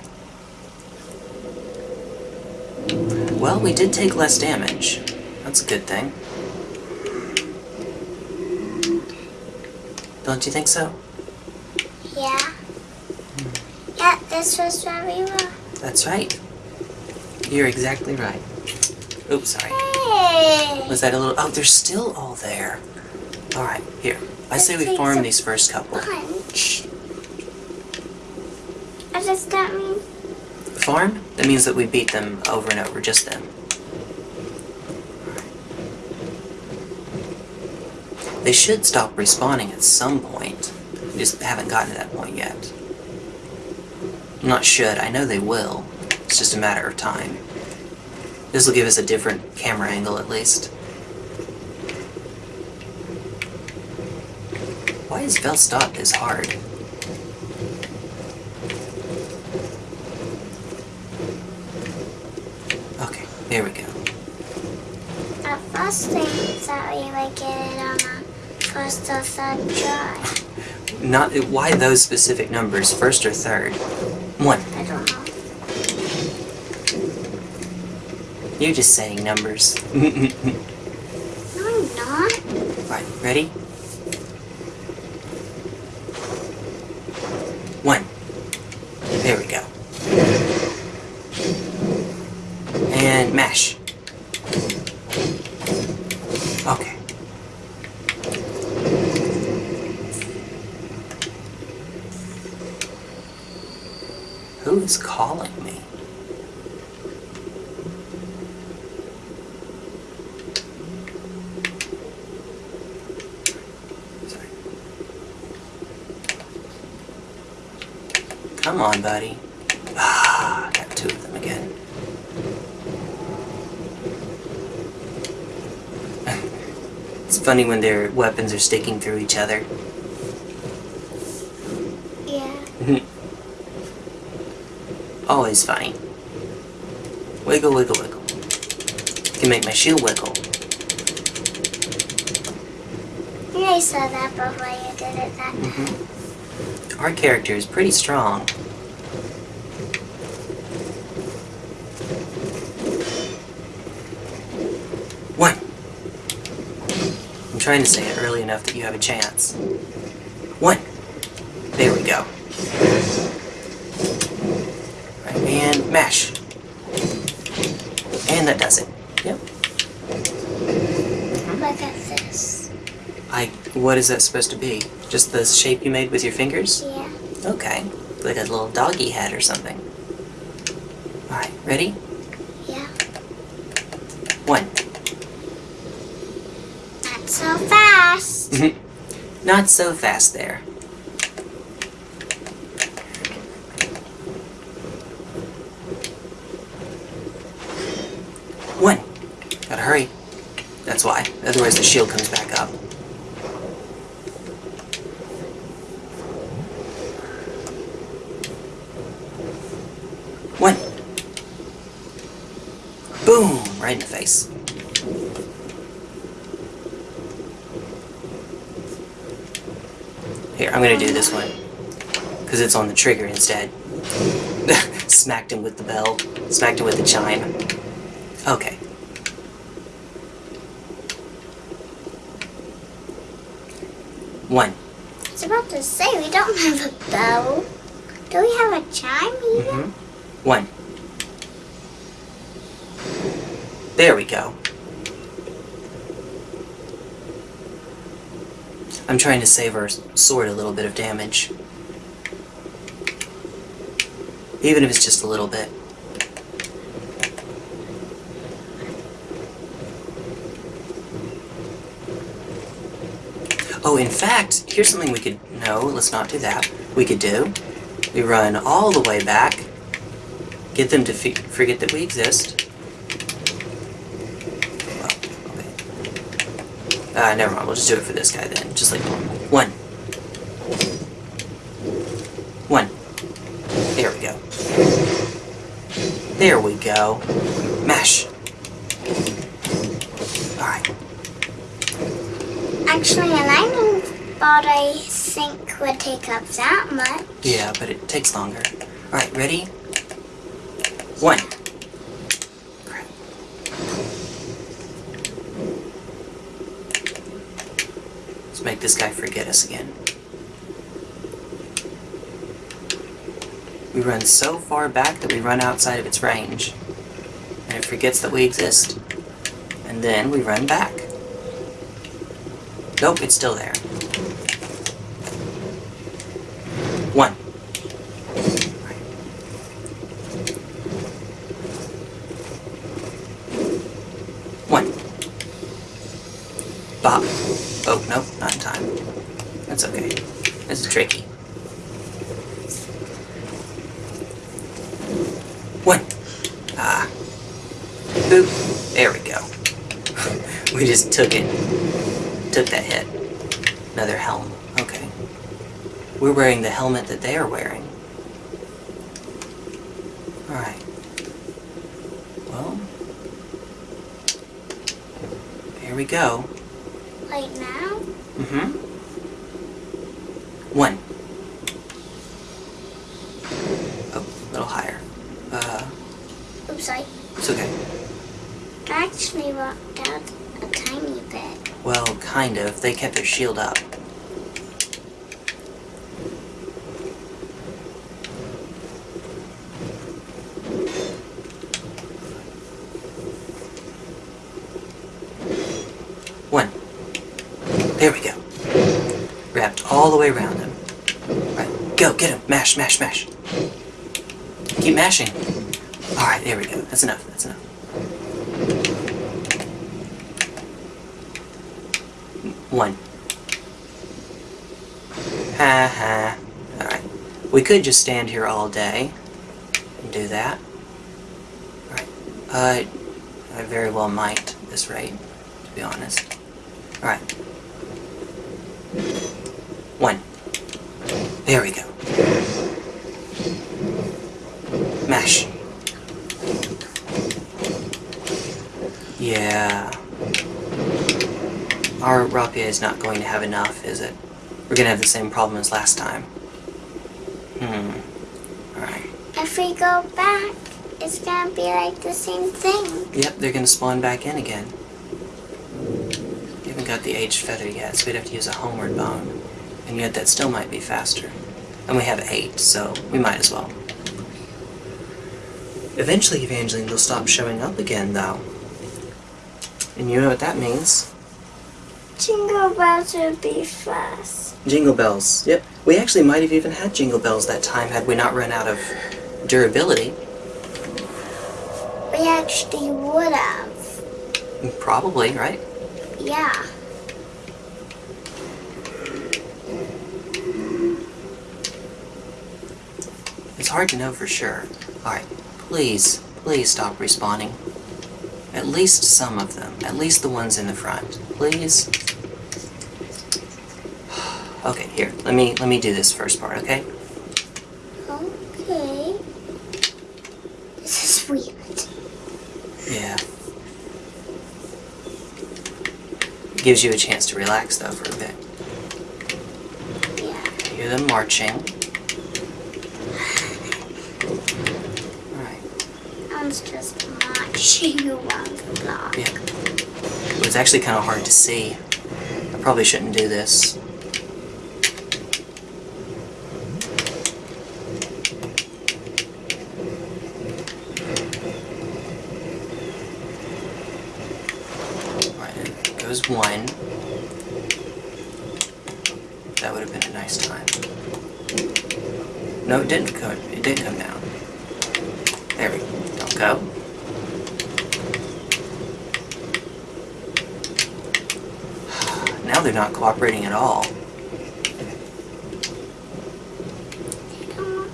Well, we did take less damage. That's a good thing. Don't you think so? Yeah. Hmm. Yeah, this was where we were. That's right. You're exactly right. Oops, sorry. Hey! Was that a little... Oh, they're still all there. Alright, here. I say we Let's take farm some these first couple. Punch. Does that mean? Farm? That means that we beat them over and over, just them. They should stop respawning at some point. We just haven't gotten to that point yet. Not should, I know they will. It's just a matter of time. This will give us a different camera angle at least. Why is Velstadt this hard? Okay, there we go. The first thing that we would get it on a first or third try. Not why those specific numbers, first or third. One. I don't know. You're just saying numbers. [LAUGHS] No, I'm not. right, ready? One. There we go. And mash. Okay. Who is calling me? Sorry. Come on, buddy. Ah, got two of them again. [LAUGHS] it's funny when their weapons are sticking through each other. Yeah. [LAUGHS] Always funny. Wiggle, wiggle, wiggle. Can make my shield wiggle. Yeah, I saw that before you did it that Mm-hmm. Our character is pretty strong. Trying to say it early enough that you have a chance. One. There we go. Right, and mash. And that does it. Yep. Look at this. I. What is that supposed to be? Just the shape you made with your fingers? Yeah. Okay. Like a little doggy head or something. Alright, ready? Yeah. One. Not so fast. Not so fast there. One. Gotta hurry. That's why. Otherwise the shield comes back up. One. Boom! Right in the face. Here, I'm gonna do this one. Because it's on the trigger instead. [LAUGHS] Smacked him with the bell. Smacked him with the chime. Okay. One. I was about to say, we don't have a bell. Do we have a chime either? Mm-hmm. One. There we go. I'm trying to save our sword a little bit of damage. Even if it's just a little bit. Oh, in fact, here's something we could... No, let's not do that. We could do. We run all the way back Get them to forget that we exist. Well, okay. Uh, never mind. We'll just do it for this guy then. Just like. One. One. There we go. There we go. Mash. Alright. Actually, I never thought I think would take up that much. Yeah, but it takes longer. Alright, ready? One. Crap. Let's make this guy forget us again. We run so far back that we run outside of its range. And it forgets that we exist. And then we run back. Nope, it's still there. One. One. Bob. Oh, no, not in time. That's okay. This is tricky. One. Ah. Boop. There we go. we just took it. Took that hit. Another helm. Okay. We're wearing the helmet that they are wearing. Alright. Well. Here we go. Like now? Mm-hmm. One. Oh, a little higher. Uh, Oops, I it's okay. actually walked out a tiny bit. Well, kind of. They kept their shield up. One. There we go. Wrapped all the way around him. Right, go, get him. Mash, mash, mash. Keep mashing. Alright, there we go. That's enough, that's enough. One. Ha ha. Alright. We could just stand here all day and do that. Alright. Uh, I very well might this rate, to be honest. Alright. One. There we go. Mash. Yeah. Our rapier is not going to have enough, is it? We're gonna have the same problem as last time. Hmm. Alright. If we go back, it's gonna be like the same thing. Yep, they're gonna spawn back in again. We haven't got the aged feather yet, so we'd have to use a homeward bone. And yet that still might be faster. And we have eight, so we might as well. Eventually, Evangeline will stop showing up again, though. And you know what that means. Jingle bells would be fast. Jingle bells. Yep. We actually might have even had jingle bells that time had we not run out of durability. We actually would have. Probably, right? Yeah. It's hard to know for sure. Alright, please, please stop respawning. At least some of them. At least the ones in the front. Please? [SIGHS] Okay, here. Let me let me do this first part? Okay. This is weird. Yeah. Gives you a chance to relax though for a bit. Yeah. Hear them marching. Alright. I'm just marching around the block. Yeah. It was actually kind of hard to see. I probably shouldn't do this. Right, one. That would have been a nice time. No, it didn't come. It did come down. There we go. Don't go. Now they're not cooperating at all. They don't,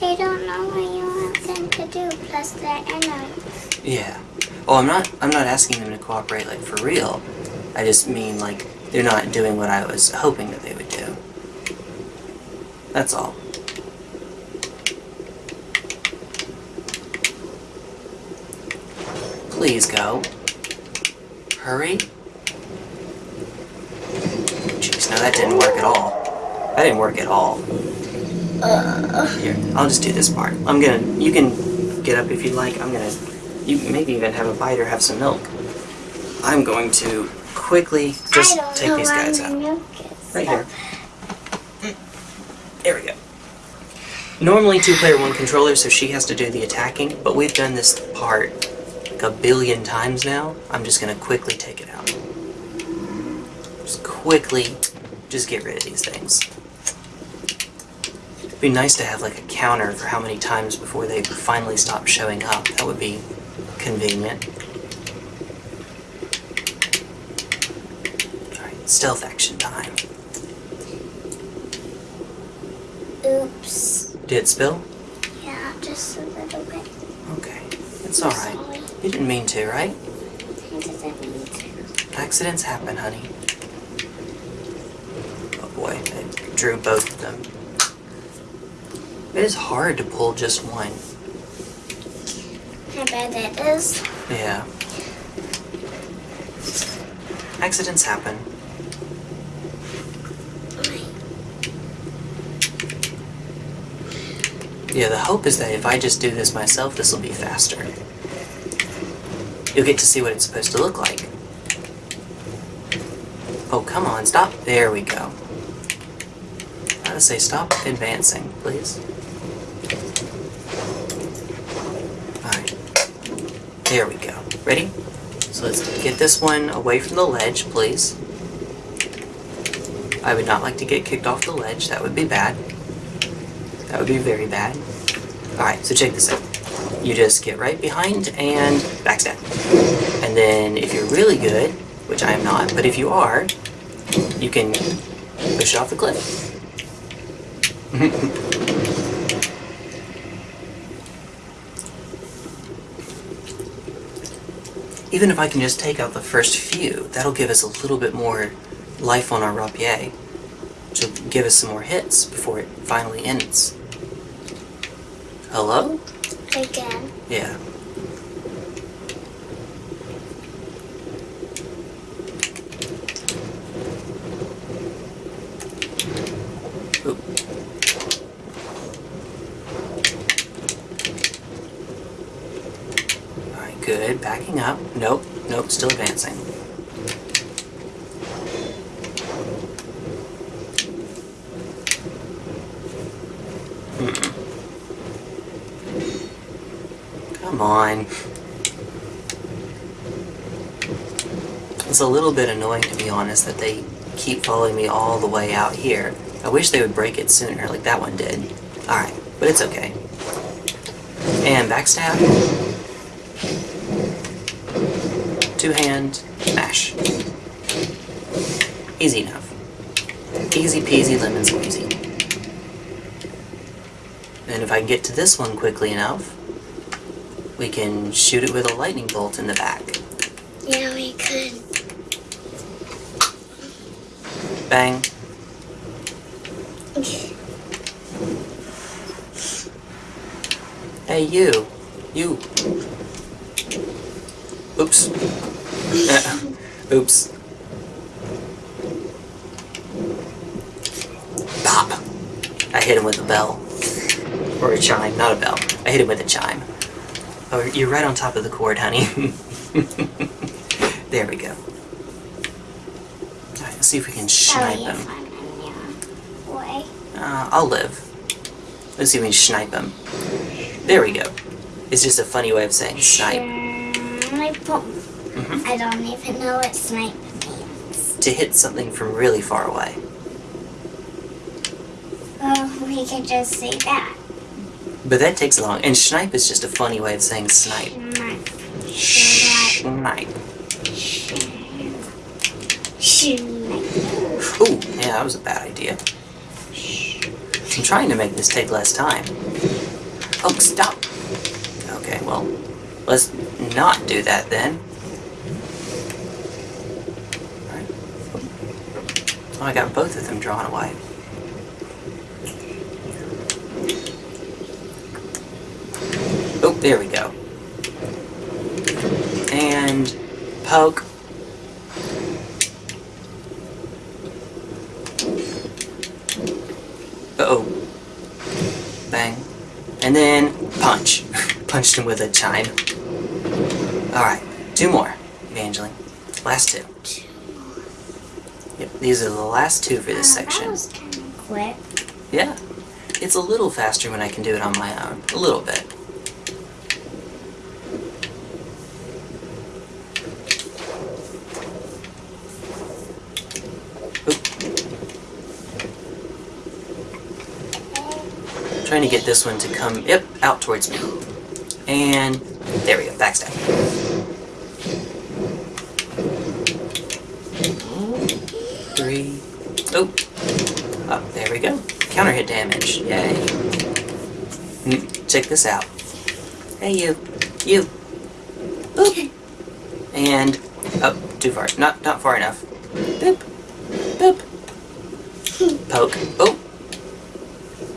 they don't know what you want them to do, plus the enemies. Yeah. Oh, I'm not. I'm not asking them to cooperate like for real. I just mean like they're not doing what I was hoping that they would do. That's all. Please go. Hurry. Jeez, no, that didn't work at all. That didn't work at all. Uh. Here, I'll just do this part. I'm gonna. You can get up if you'd like. I'm gonna. You maybe even have a bite or have some milk. I'm going to quickly just take these guys out. Right here. Mm. There we go. Normally two player one controller, so she has to do the attacking, but we've done this part like a billion times now. I'm just gonna quickly take it out. Just quickly, just get rid of these things. It'd be nice to have like a counter for how many times before they finally stop showing up. That would be convenient. Stealth action time. Oops. Did it spill? Yeah, just a little bit. Okay, it's alright. You didn't mean to, right? I didn't mean to. Accidents happen, honey. Oh boy, I drew both of them. It is hard to pull just one. I bet it is. Yeah. Accidents happen. Yeah, the hope is that if I just do this myself, this will be faster. You'll get to see what it's supposed to look like. Oh, come on, stop. There we go. I say stop advancing, please. Alright. There we go. Ready? So let's get this one away from the ledge, please. I would not like to get kicked off the ledge. That would be bad. That would be very bad. Alright, so check this out. You just get right behind and backstab. And then if you're really good, which I am not, but if you are, you can push it off the cliff. [LAUGHS] Even if I can just take out the first few, that'll give us a little bit more life on our rapier. to give us some more hits before it finally ends. Hello? Again. Yeah. Oop. Alright, good. Backing up. Nope, nope, still advancing. It's a little bit annoying, to be honest, that they keep following me all the way out here. I wish they would break it sooner, like that one did. Alright, but it's okay. And backstab. Two hand, mash. Easy enough. Easy peasy lemon squeezy. And if I can get to this one quickly enough, we can shoot it with a lightning bolt in the back. Yeah, we could. Bang. Hey, you. You. Oops. Oops. Pop. I hit him with a bell. Or a chime, not a bell. I hit him with a chime. Oh, you're right on top of the cord, honey. [LAUGHS] there we go. Alright, let's see if we can snipe him. I'm in your way. Uh, I'll live. Let's see if we can snipe him. There we go. It's just a funny way of saying snipe. Snipe. Mhm. I don't even know what snipe means. To hit something from really far away. Well, we could just say that. But that takes long. And snipe is just a funny way of saying snipe. Snipe. Snipe. Snipe. Ooh, yeah, that was a bad idea. I'm trying to make this take less time. Oh, stop. Okay, well, let's not do that then. Oh, I got both of them drawn away. Oh, there we go. And poke. Uh-oh. Bang. And then punch. [LAUGHS] Punched him with a chime. Alright, two more, Evangeline. Last two. Yep, these are the last two for this Uh, That section. was kind of quick. Yeah. It's a little faster when I can do it on my own. A little bit. Oop. Trying to get this one to come, yep, out towards me. And there we go, backstab. Three. Oh, Oh, there we go. Counter hit damage. Yay. Mm, Check this out. Hey, you. You. Boop. And, oh, too far. Not, not far enough. Boop. Boop. Poke. Oh.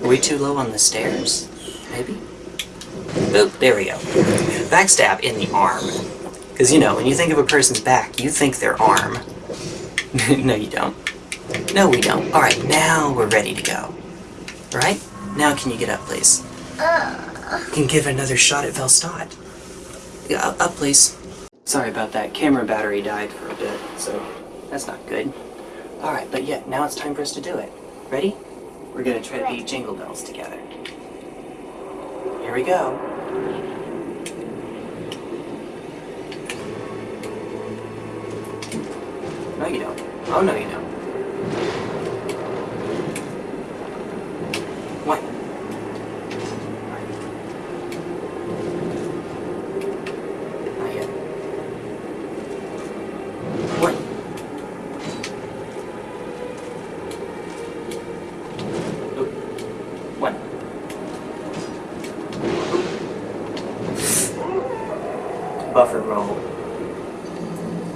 Were we too low on the stairs? Maybe? Boop. There we go. Backstab in the arm. Because, you know, when you think of a person's back, you think their arm. [LAUGHS] no, you don't. No, we don't. Alright, now we're ready to go. Right? Now can you get up, please? You can give another shot at Velstadt. Yeah, up, up, please. Sorry about that. Camera battery died for a bit, so that's not good. Alright, but yeah, now it's time for us to do it. Ready? We're gonna try to beat Jingle Bells together. Here we go. No, you don't. Oh, no, you don't. One. Not yet. One. Oop. One. Oop. Buffer roll.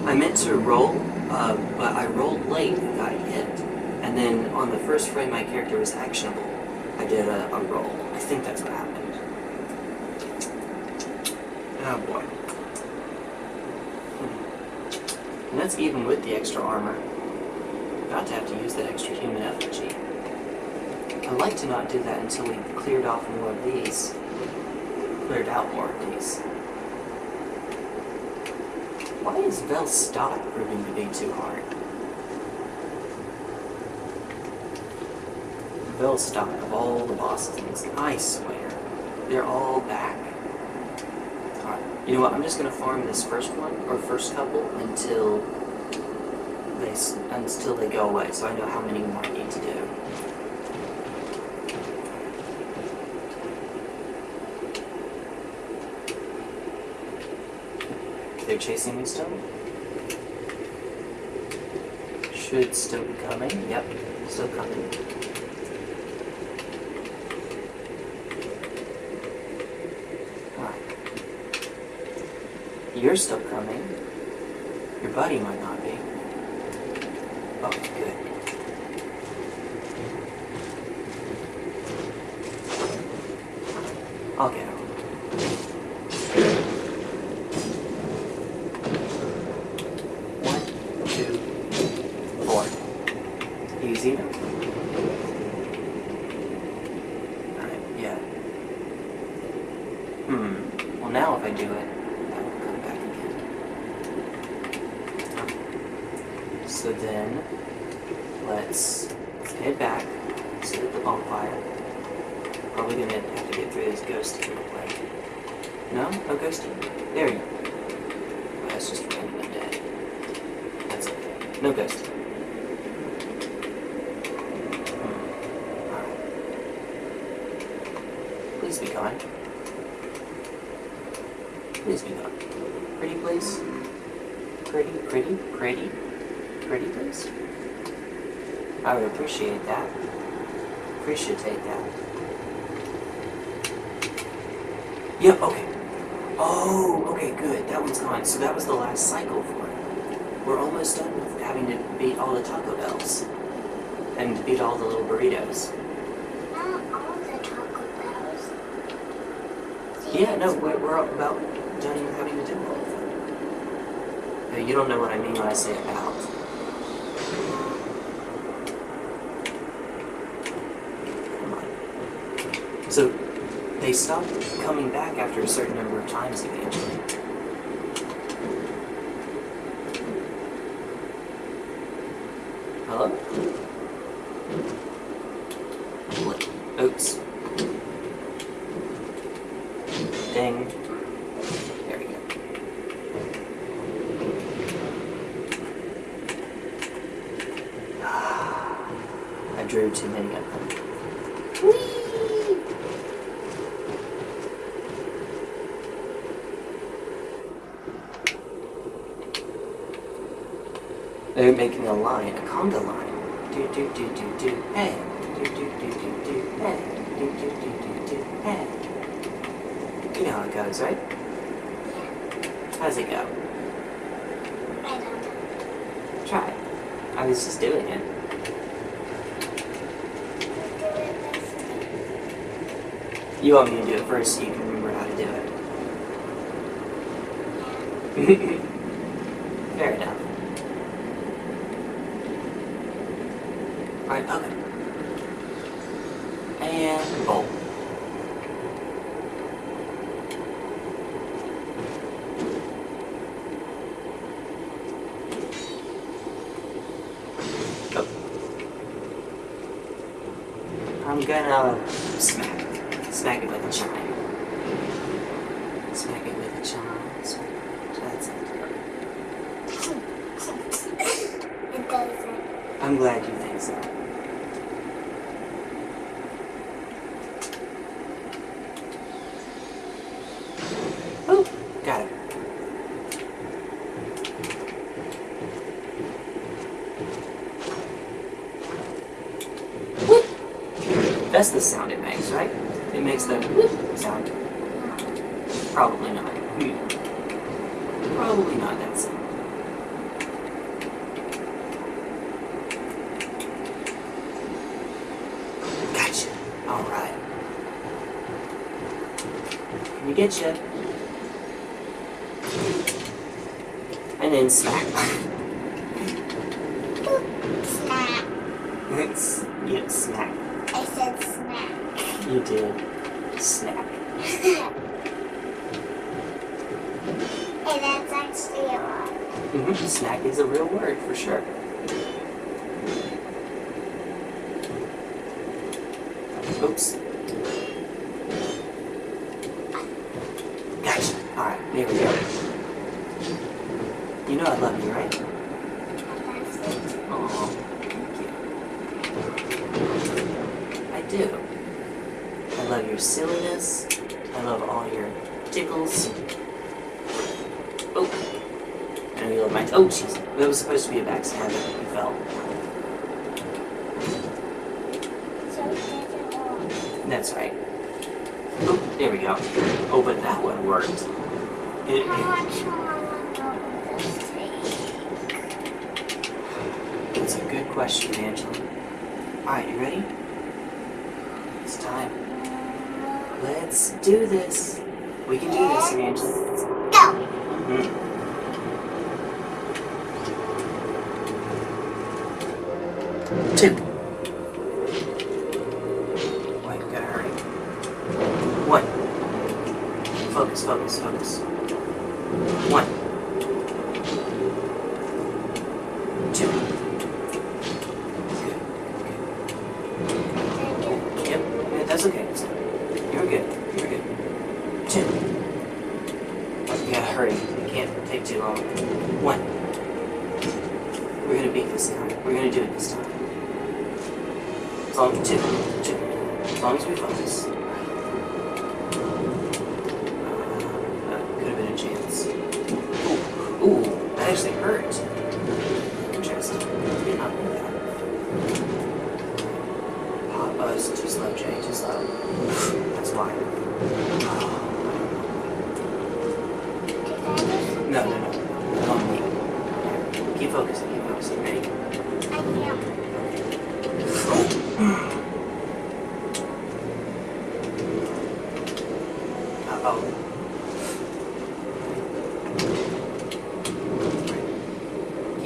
I meant to roll, uh, but I rolled late and got hit. And then on the first frame my character was actionable. I did a, a roll. I think that's what happened. Oh boy. Hmm. And that's even with the extra armor. About to have to use that extra human effigy. I'd like to not do that until we cleared off more of these. Cleared out more of these. Is Velstadt proving to be too hard? Velstadt, of all the bosses, I swear, they're all back. Alright, you know what, I'm just gonna farm this first one, or first couple, until they, until they go away, so I know how many more I need to do. They're chasing me still? Should still coming. Yep, still coming. You're still coming. Your buddy might So that was the last cycle for it. We're almost done with having to beat all the Taco Bells and beat all the little burritos. Not all the Taco Bells. Yeah, no, we're, we're about done having to do all of them. You don't know what I mean when I say about. So they stopped coming back after a certain number of times eventually. You want me to do it first so you can remember how to do it. [LAUGHS] Fair enough. Alright, okay. And boom. Oh. I'm gonna smack. Smack it with a charm. Smack it with a charm. That's it. It doesn't. I'm glad you think so. That's the sound makes that sound? Probably not. Probably not that sound. Gotcha. Alright. Let get you. And then smack. question.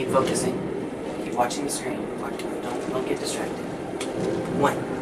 focusing. Keep watching the screen. Don't, don't get distracted. One.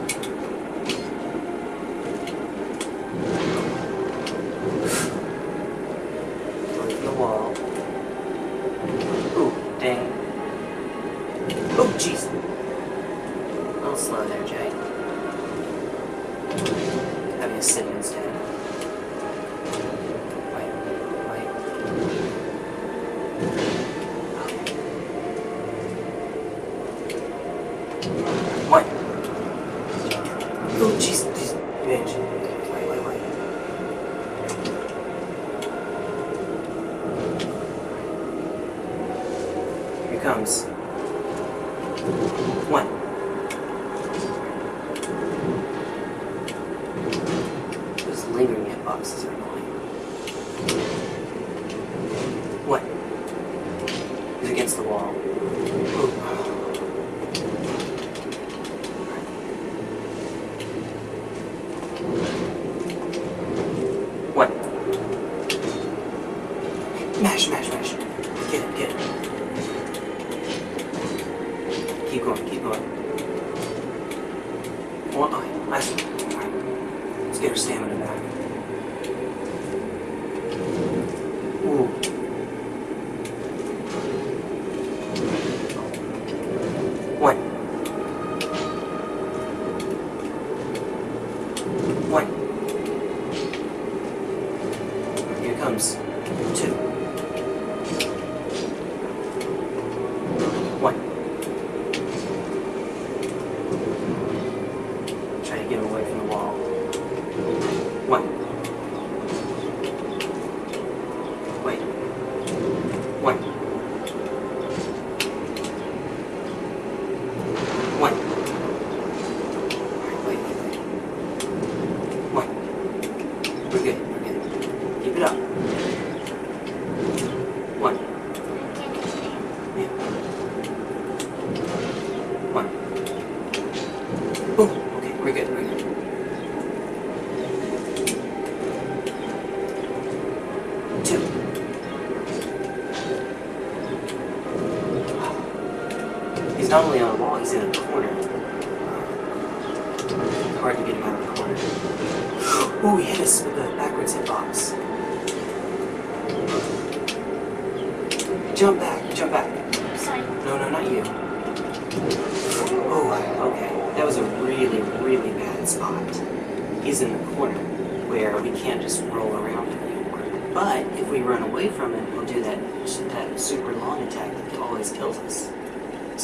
doubling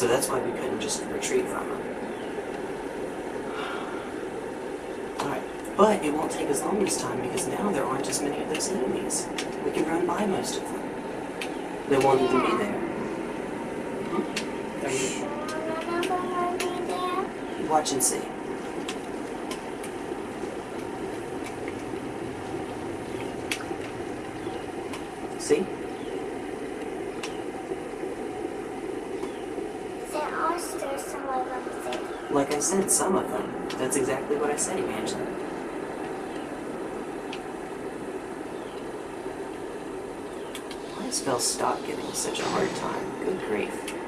So that's why we couldn't just retreat from them. Alright, but it won't take as long this time because now there aren't as many of those enemies. We can run by most of them. They won't even be there. Hmm? Watch and see. See? Like I said, some of them. That's exactly what I said, Evangeline. Why does Velstadt giving such a hard time? Good grief.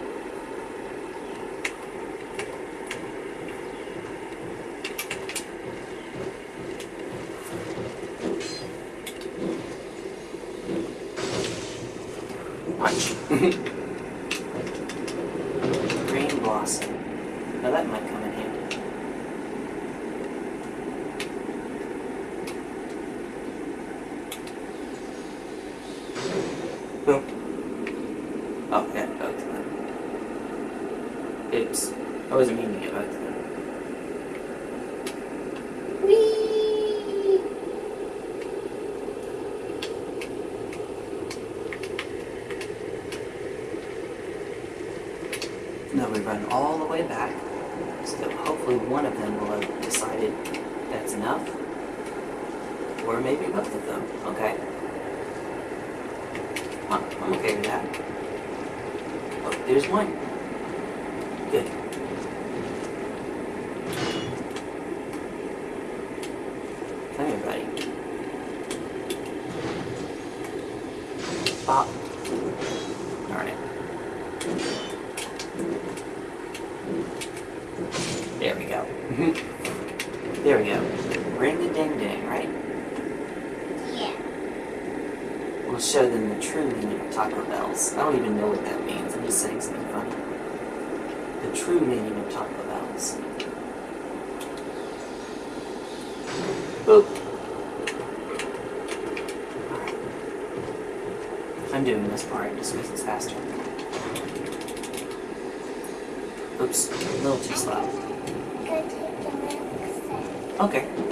Oops, a little too slow. Okay.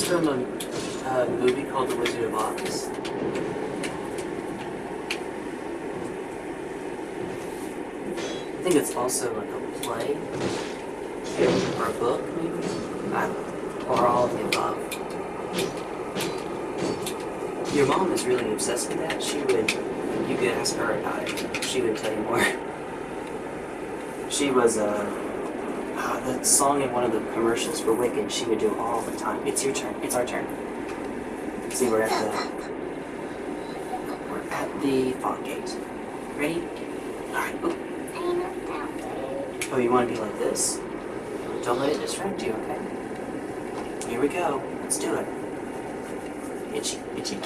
It's from um, uh, a, a movie called The Wizard of Oz. I think it's also like a play or a book, maybe. or all of the above. Your mom is really obsessed with that. She would, you could ask her about it. She would tell you more. [LAUGHS] She was a, uh, uh that song in one of the commercials for Wicked, she would do all time. It's your turn. It's our turn. See, we're at the... We're at the fog gate. Ready? Alright. Oh, you want to be like this? Don't let it distract you, okay? Here we go. Let's do it. Itchy, itchy.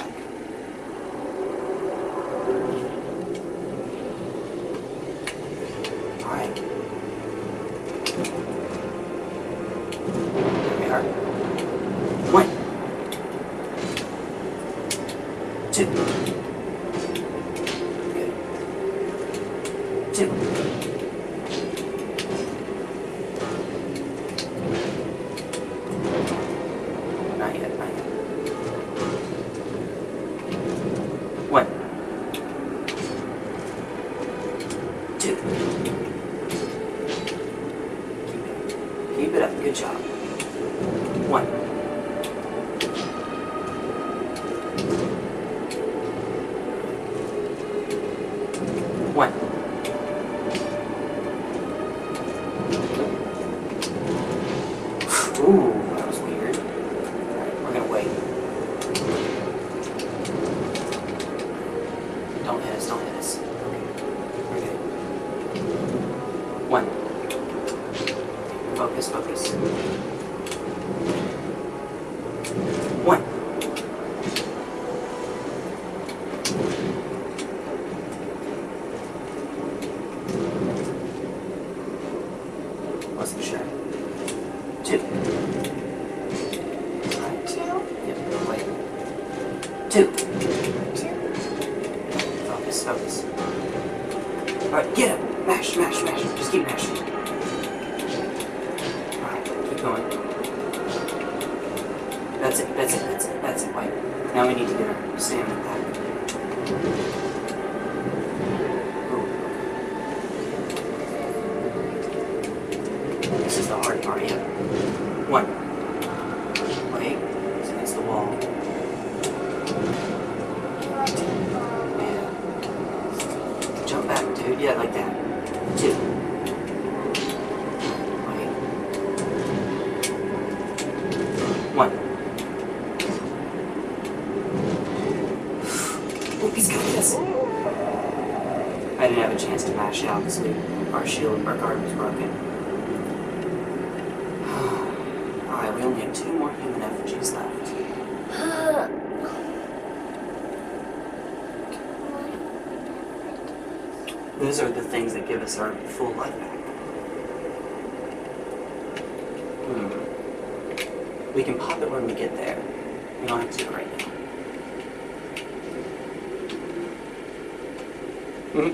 Those are the things that give us our full life back. Hmm. We can pop it when we get there. We don't have to right now. Hmm.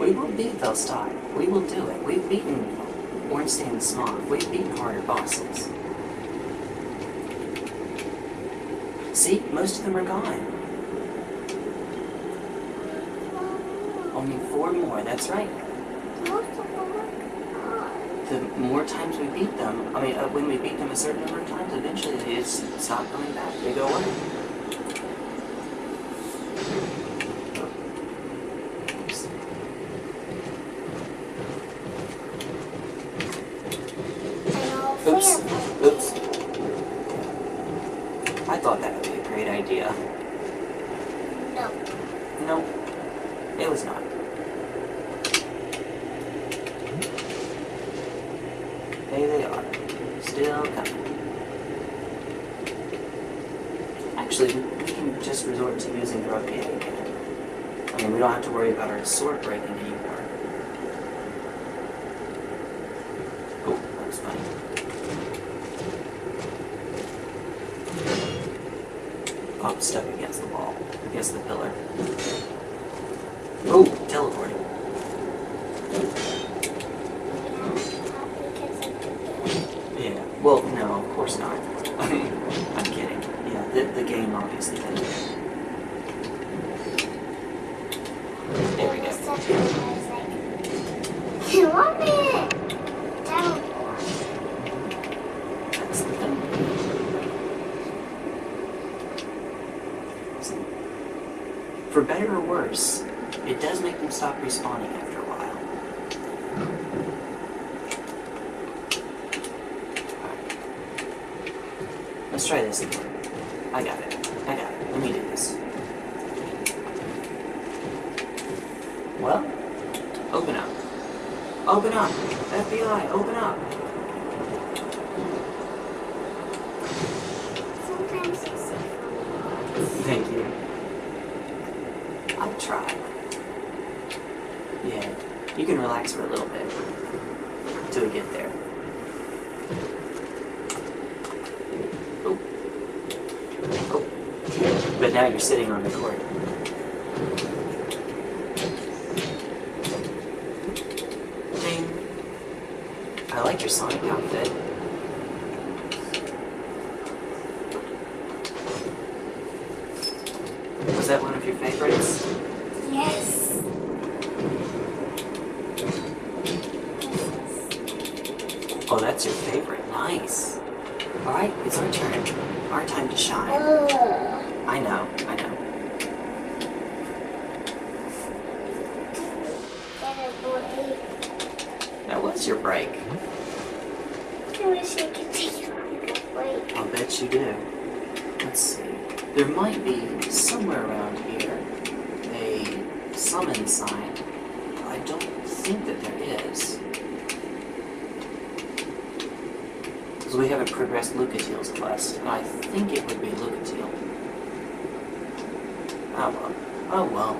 We will beat Velstein. We will do it. We've beaten Ornstein and Smough. We've beaten harder bosses. See, most of them are gone. Only four more, that's right. The more times we beat them, I mean, uh, when we beat them a certain number of times, eventually they just stop coming back. They go away. Oops. Oops. Oops. I thought that would be a great idea. No. No, it was not. There they are. Still coming. Actually, we can just resort to using the rapier again. I mean, we don't have to worry about our sword breaking anymore. Oh, that was funny. Stuck against the wall, against the pillar. しいです summon sign. I don't think that there is. Because we haven't progressed Lucatiel's quest, and I think it would be Lucatiel. Oh well. Oh well.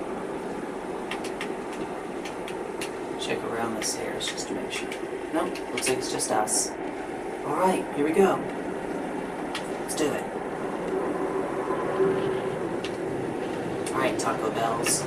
Check around the stairs just to make sure. Nope, looks like it's just us. Alright, here we go. Let's do it. Alright, Taco Bells.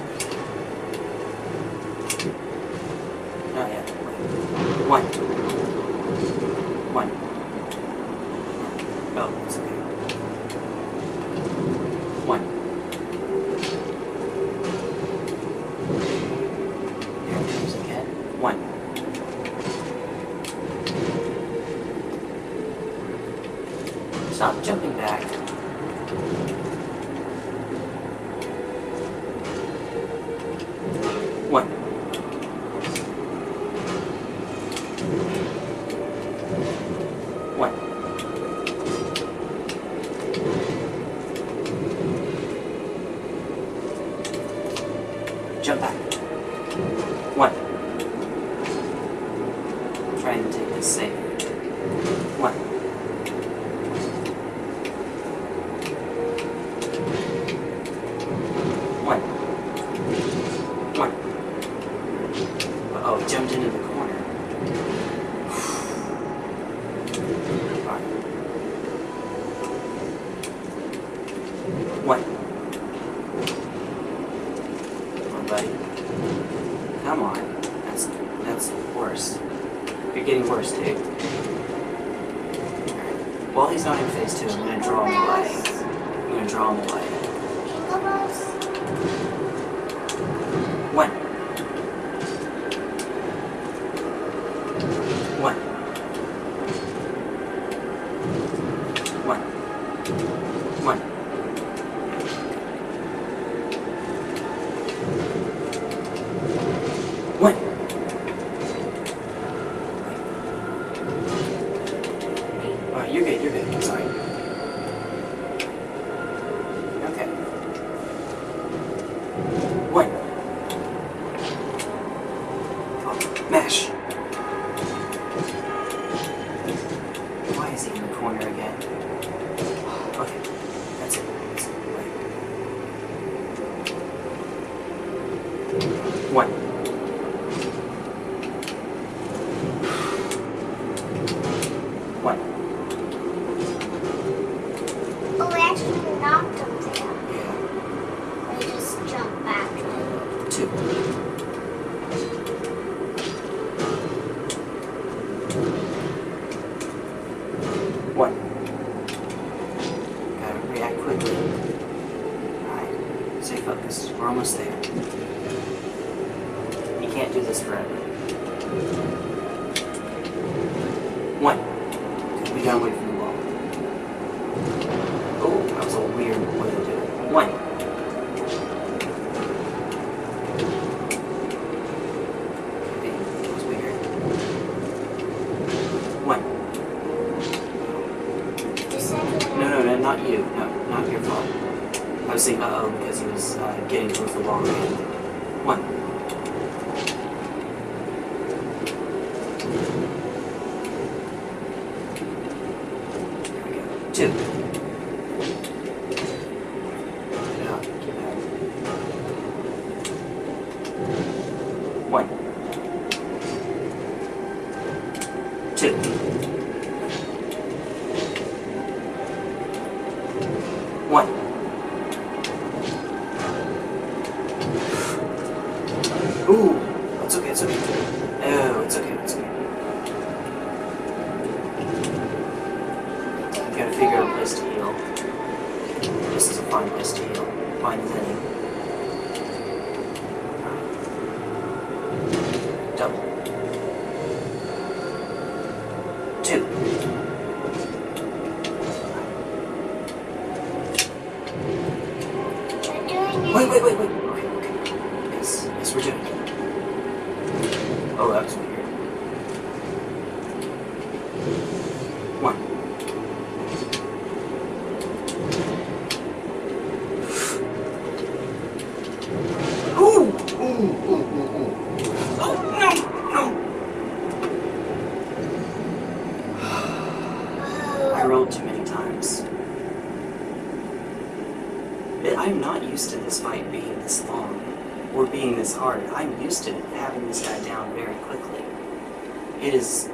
It is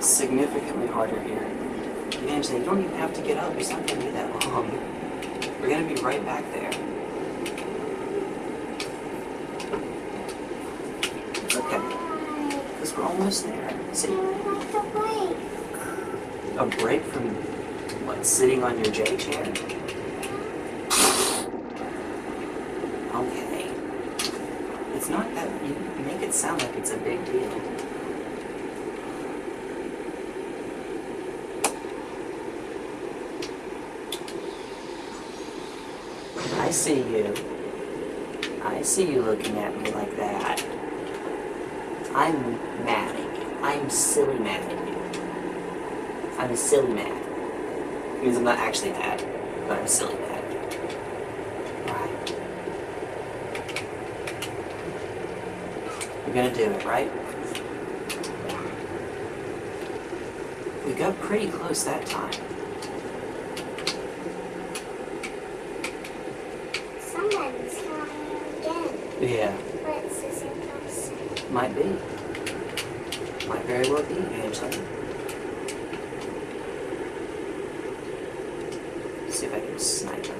significantly harder here. Imagine you don't even have to get up. It's not going to be that long. We're going to be right back there. It's okay. Because we're almost there. See? A break from, what, sitting on your J chair? see you. I see you looking at me like that. I'm mad at you. I'm silly mad at you. I'm silly mad. Means I'm not actually mad, but I'm silly mad. You're gonna do it, right? We got pretty close that time. See if I can snipe him.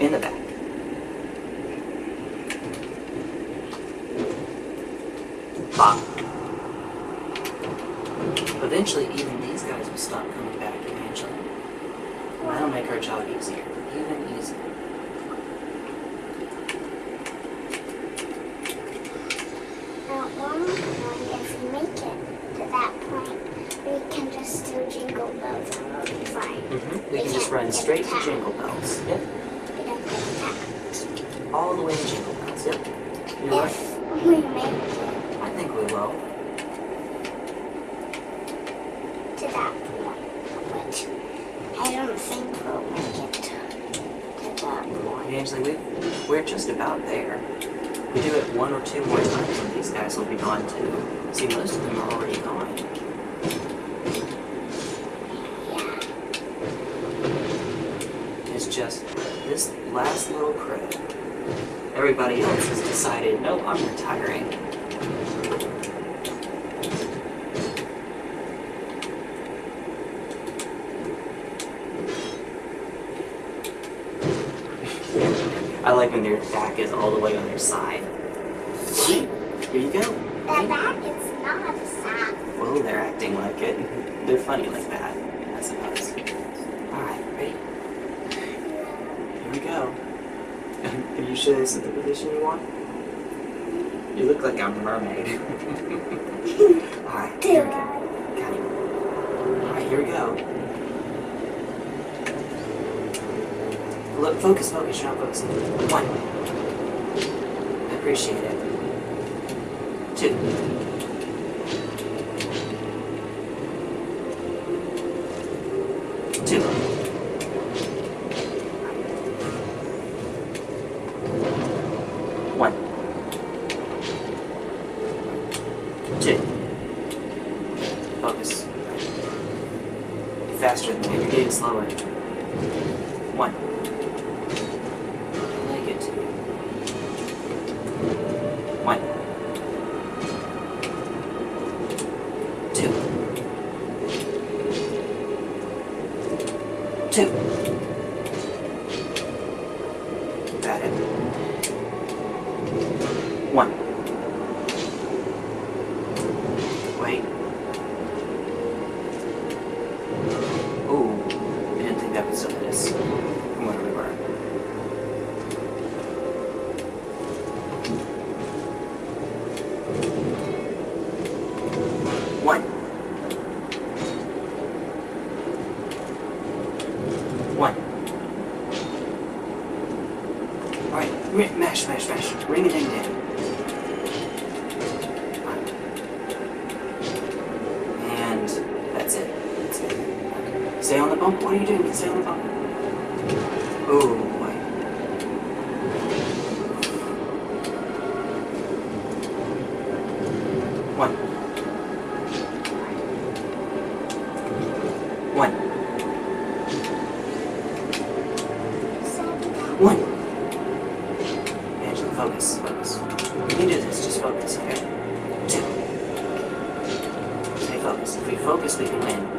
In the back. Bop. Eventually, even these guys will stop coming back eventually. That'll make our job easier. Even easier. One if make it to that point, we can just do jingle bells and we'll be fine. Mm-hmm. We can just run straight to Jingle Bells. Yep. We don't get attacked. All the way to Jingle Bells. Yep. You're right. If we make it I think we will. to that point, which I don't think we'll make it to, to that point. Angela, we, we're just about there. We do it one or two more times and these guys will be gone too. See, most of them are already gone. Yeah. It's just this last little crew. Everybody else has decided, no, I'm retiring. [LAUGHS] I like when their back is all the way on their side. Here you go. That back is not a sound. Well, they're acting like it. They're funny like that, I suppose. Alright, ready? Here we go. Are you sure this is the position you want? You look like a mermaid. Alright, here we go. Got it. Alright, here we go. Look, focus, focus, you're not focusing. One. I appreciate it. Two. Two. We can win.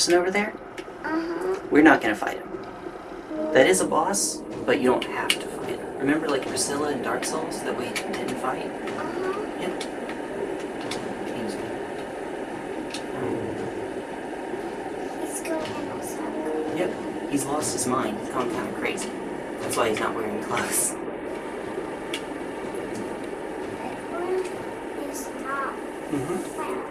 Person over there? Uh-huh. We're not gonna fight him. That is a boss, but you don't have to fight him. Remember like Priscilla in Dark Souls that we didn't fight? Uh-huh. Yep. He's He's going in a circle. Yep. He's lost his mind. He's gone kind of crazy. That's why he's not wearing [LAUGHS] clothes. That one is not Mm-hmm. well,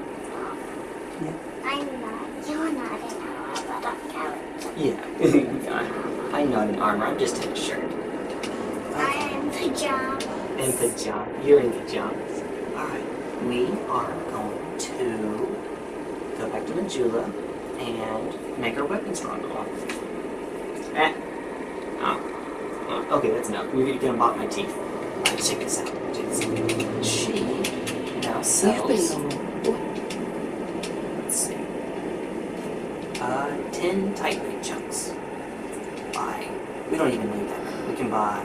I'm not. You're not an hour, but I'm character. Yeah. I'm not in armor. I'm just in a shirt. I am pajamas. In pajamas. You're in pajamas. Alright. We are going to go back to Majula and make our weapon stronger. Ah. Oh. Oh, Okay, that's enough. We're gonna unblock my teeth. Alright, check this out. Check this out. She now We've sells. been Let's see. Uh, 10 Titanite chunks. Buy. We don't even need that. many. We can buy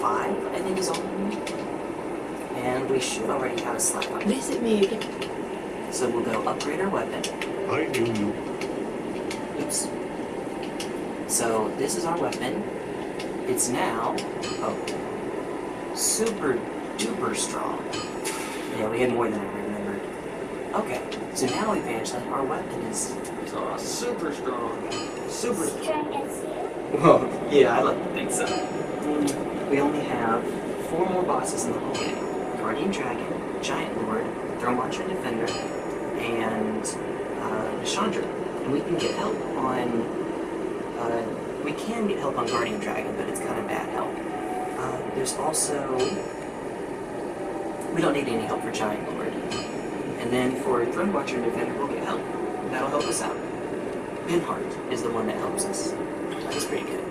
5, I think is all we need. And we already have a slab on it. Visit me again. So we'll go upgrade our weapon. I knew you. Oops. So this is our weapon. It's now, oh, super duper strong. Yeah, we had more than I remembered. Okay, so now Evangeline, our weapon is uh, super strong. Super strong. Strong. Well, [LAUGHS] yeah, I like to think so. We only have four more bosses in the whole game. Guardian Dragon, Giant Lord, Throne Watcher and Defender, and uh, Chandra. And we can get help on... Uh, we can get help on Guardian Dragon, but it's kind of bad help. Uh, there's also... We don't need any help for Giant Lord. And then for Throne Watcher and Defender, we'll get help. That'll help us out. Benhart is the one that helps us. That's pretty good.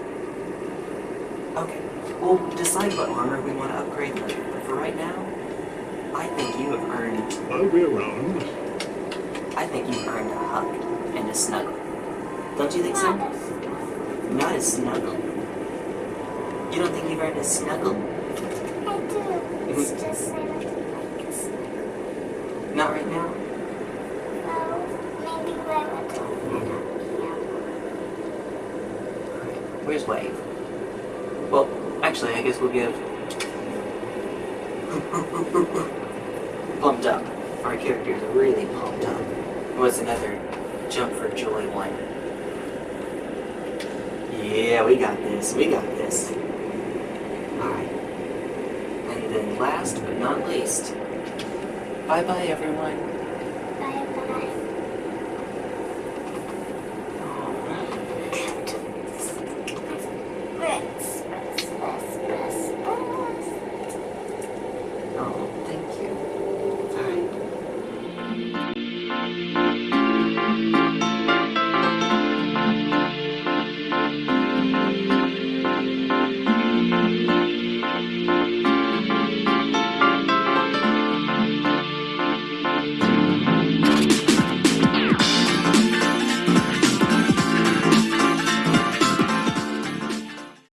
Okay, we'll decide what armor we want to upgrade later, but for right now, I think you have earned, I'll be around. I think you've earned a hug and a snuggle. Don't you think so? Not a snuggle. You don't think you've earned a snuggle? I do. It's mm-hmm. just I don't like a snuggle. Not right now? Well, maybe when we're talking mm-hmm. Where's Wave? Well, actually, I guess we'll give... pumped up. Our characters are really pumped up. What's another jump for joy one? Yeah, we got this. We got this. Alright. And then last but not least, bye-bye everyone.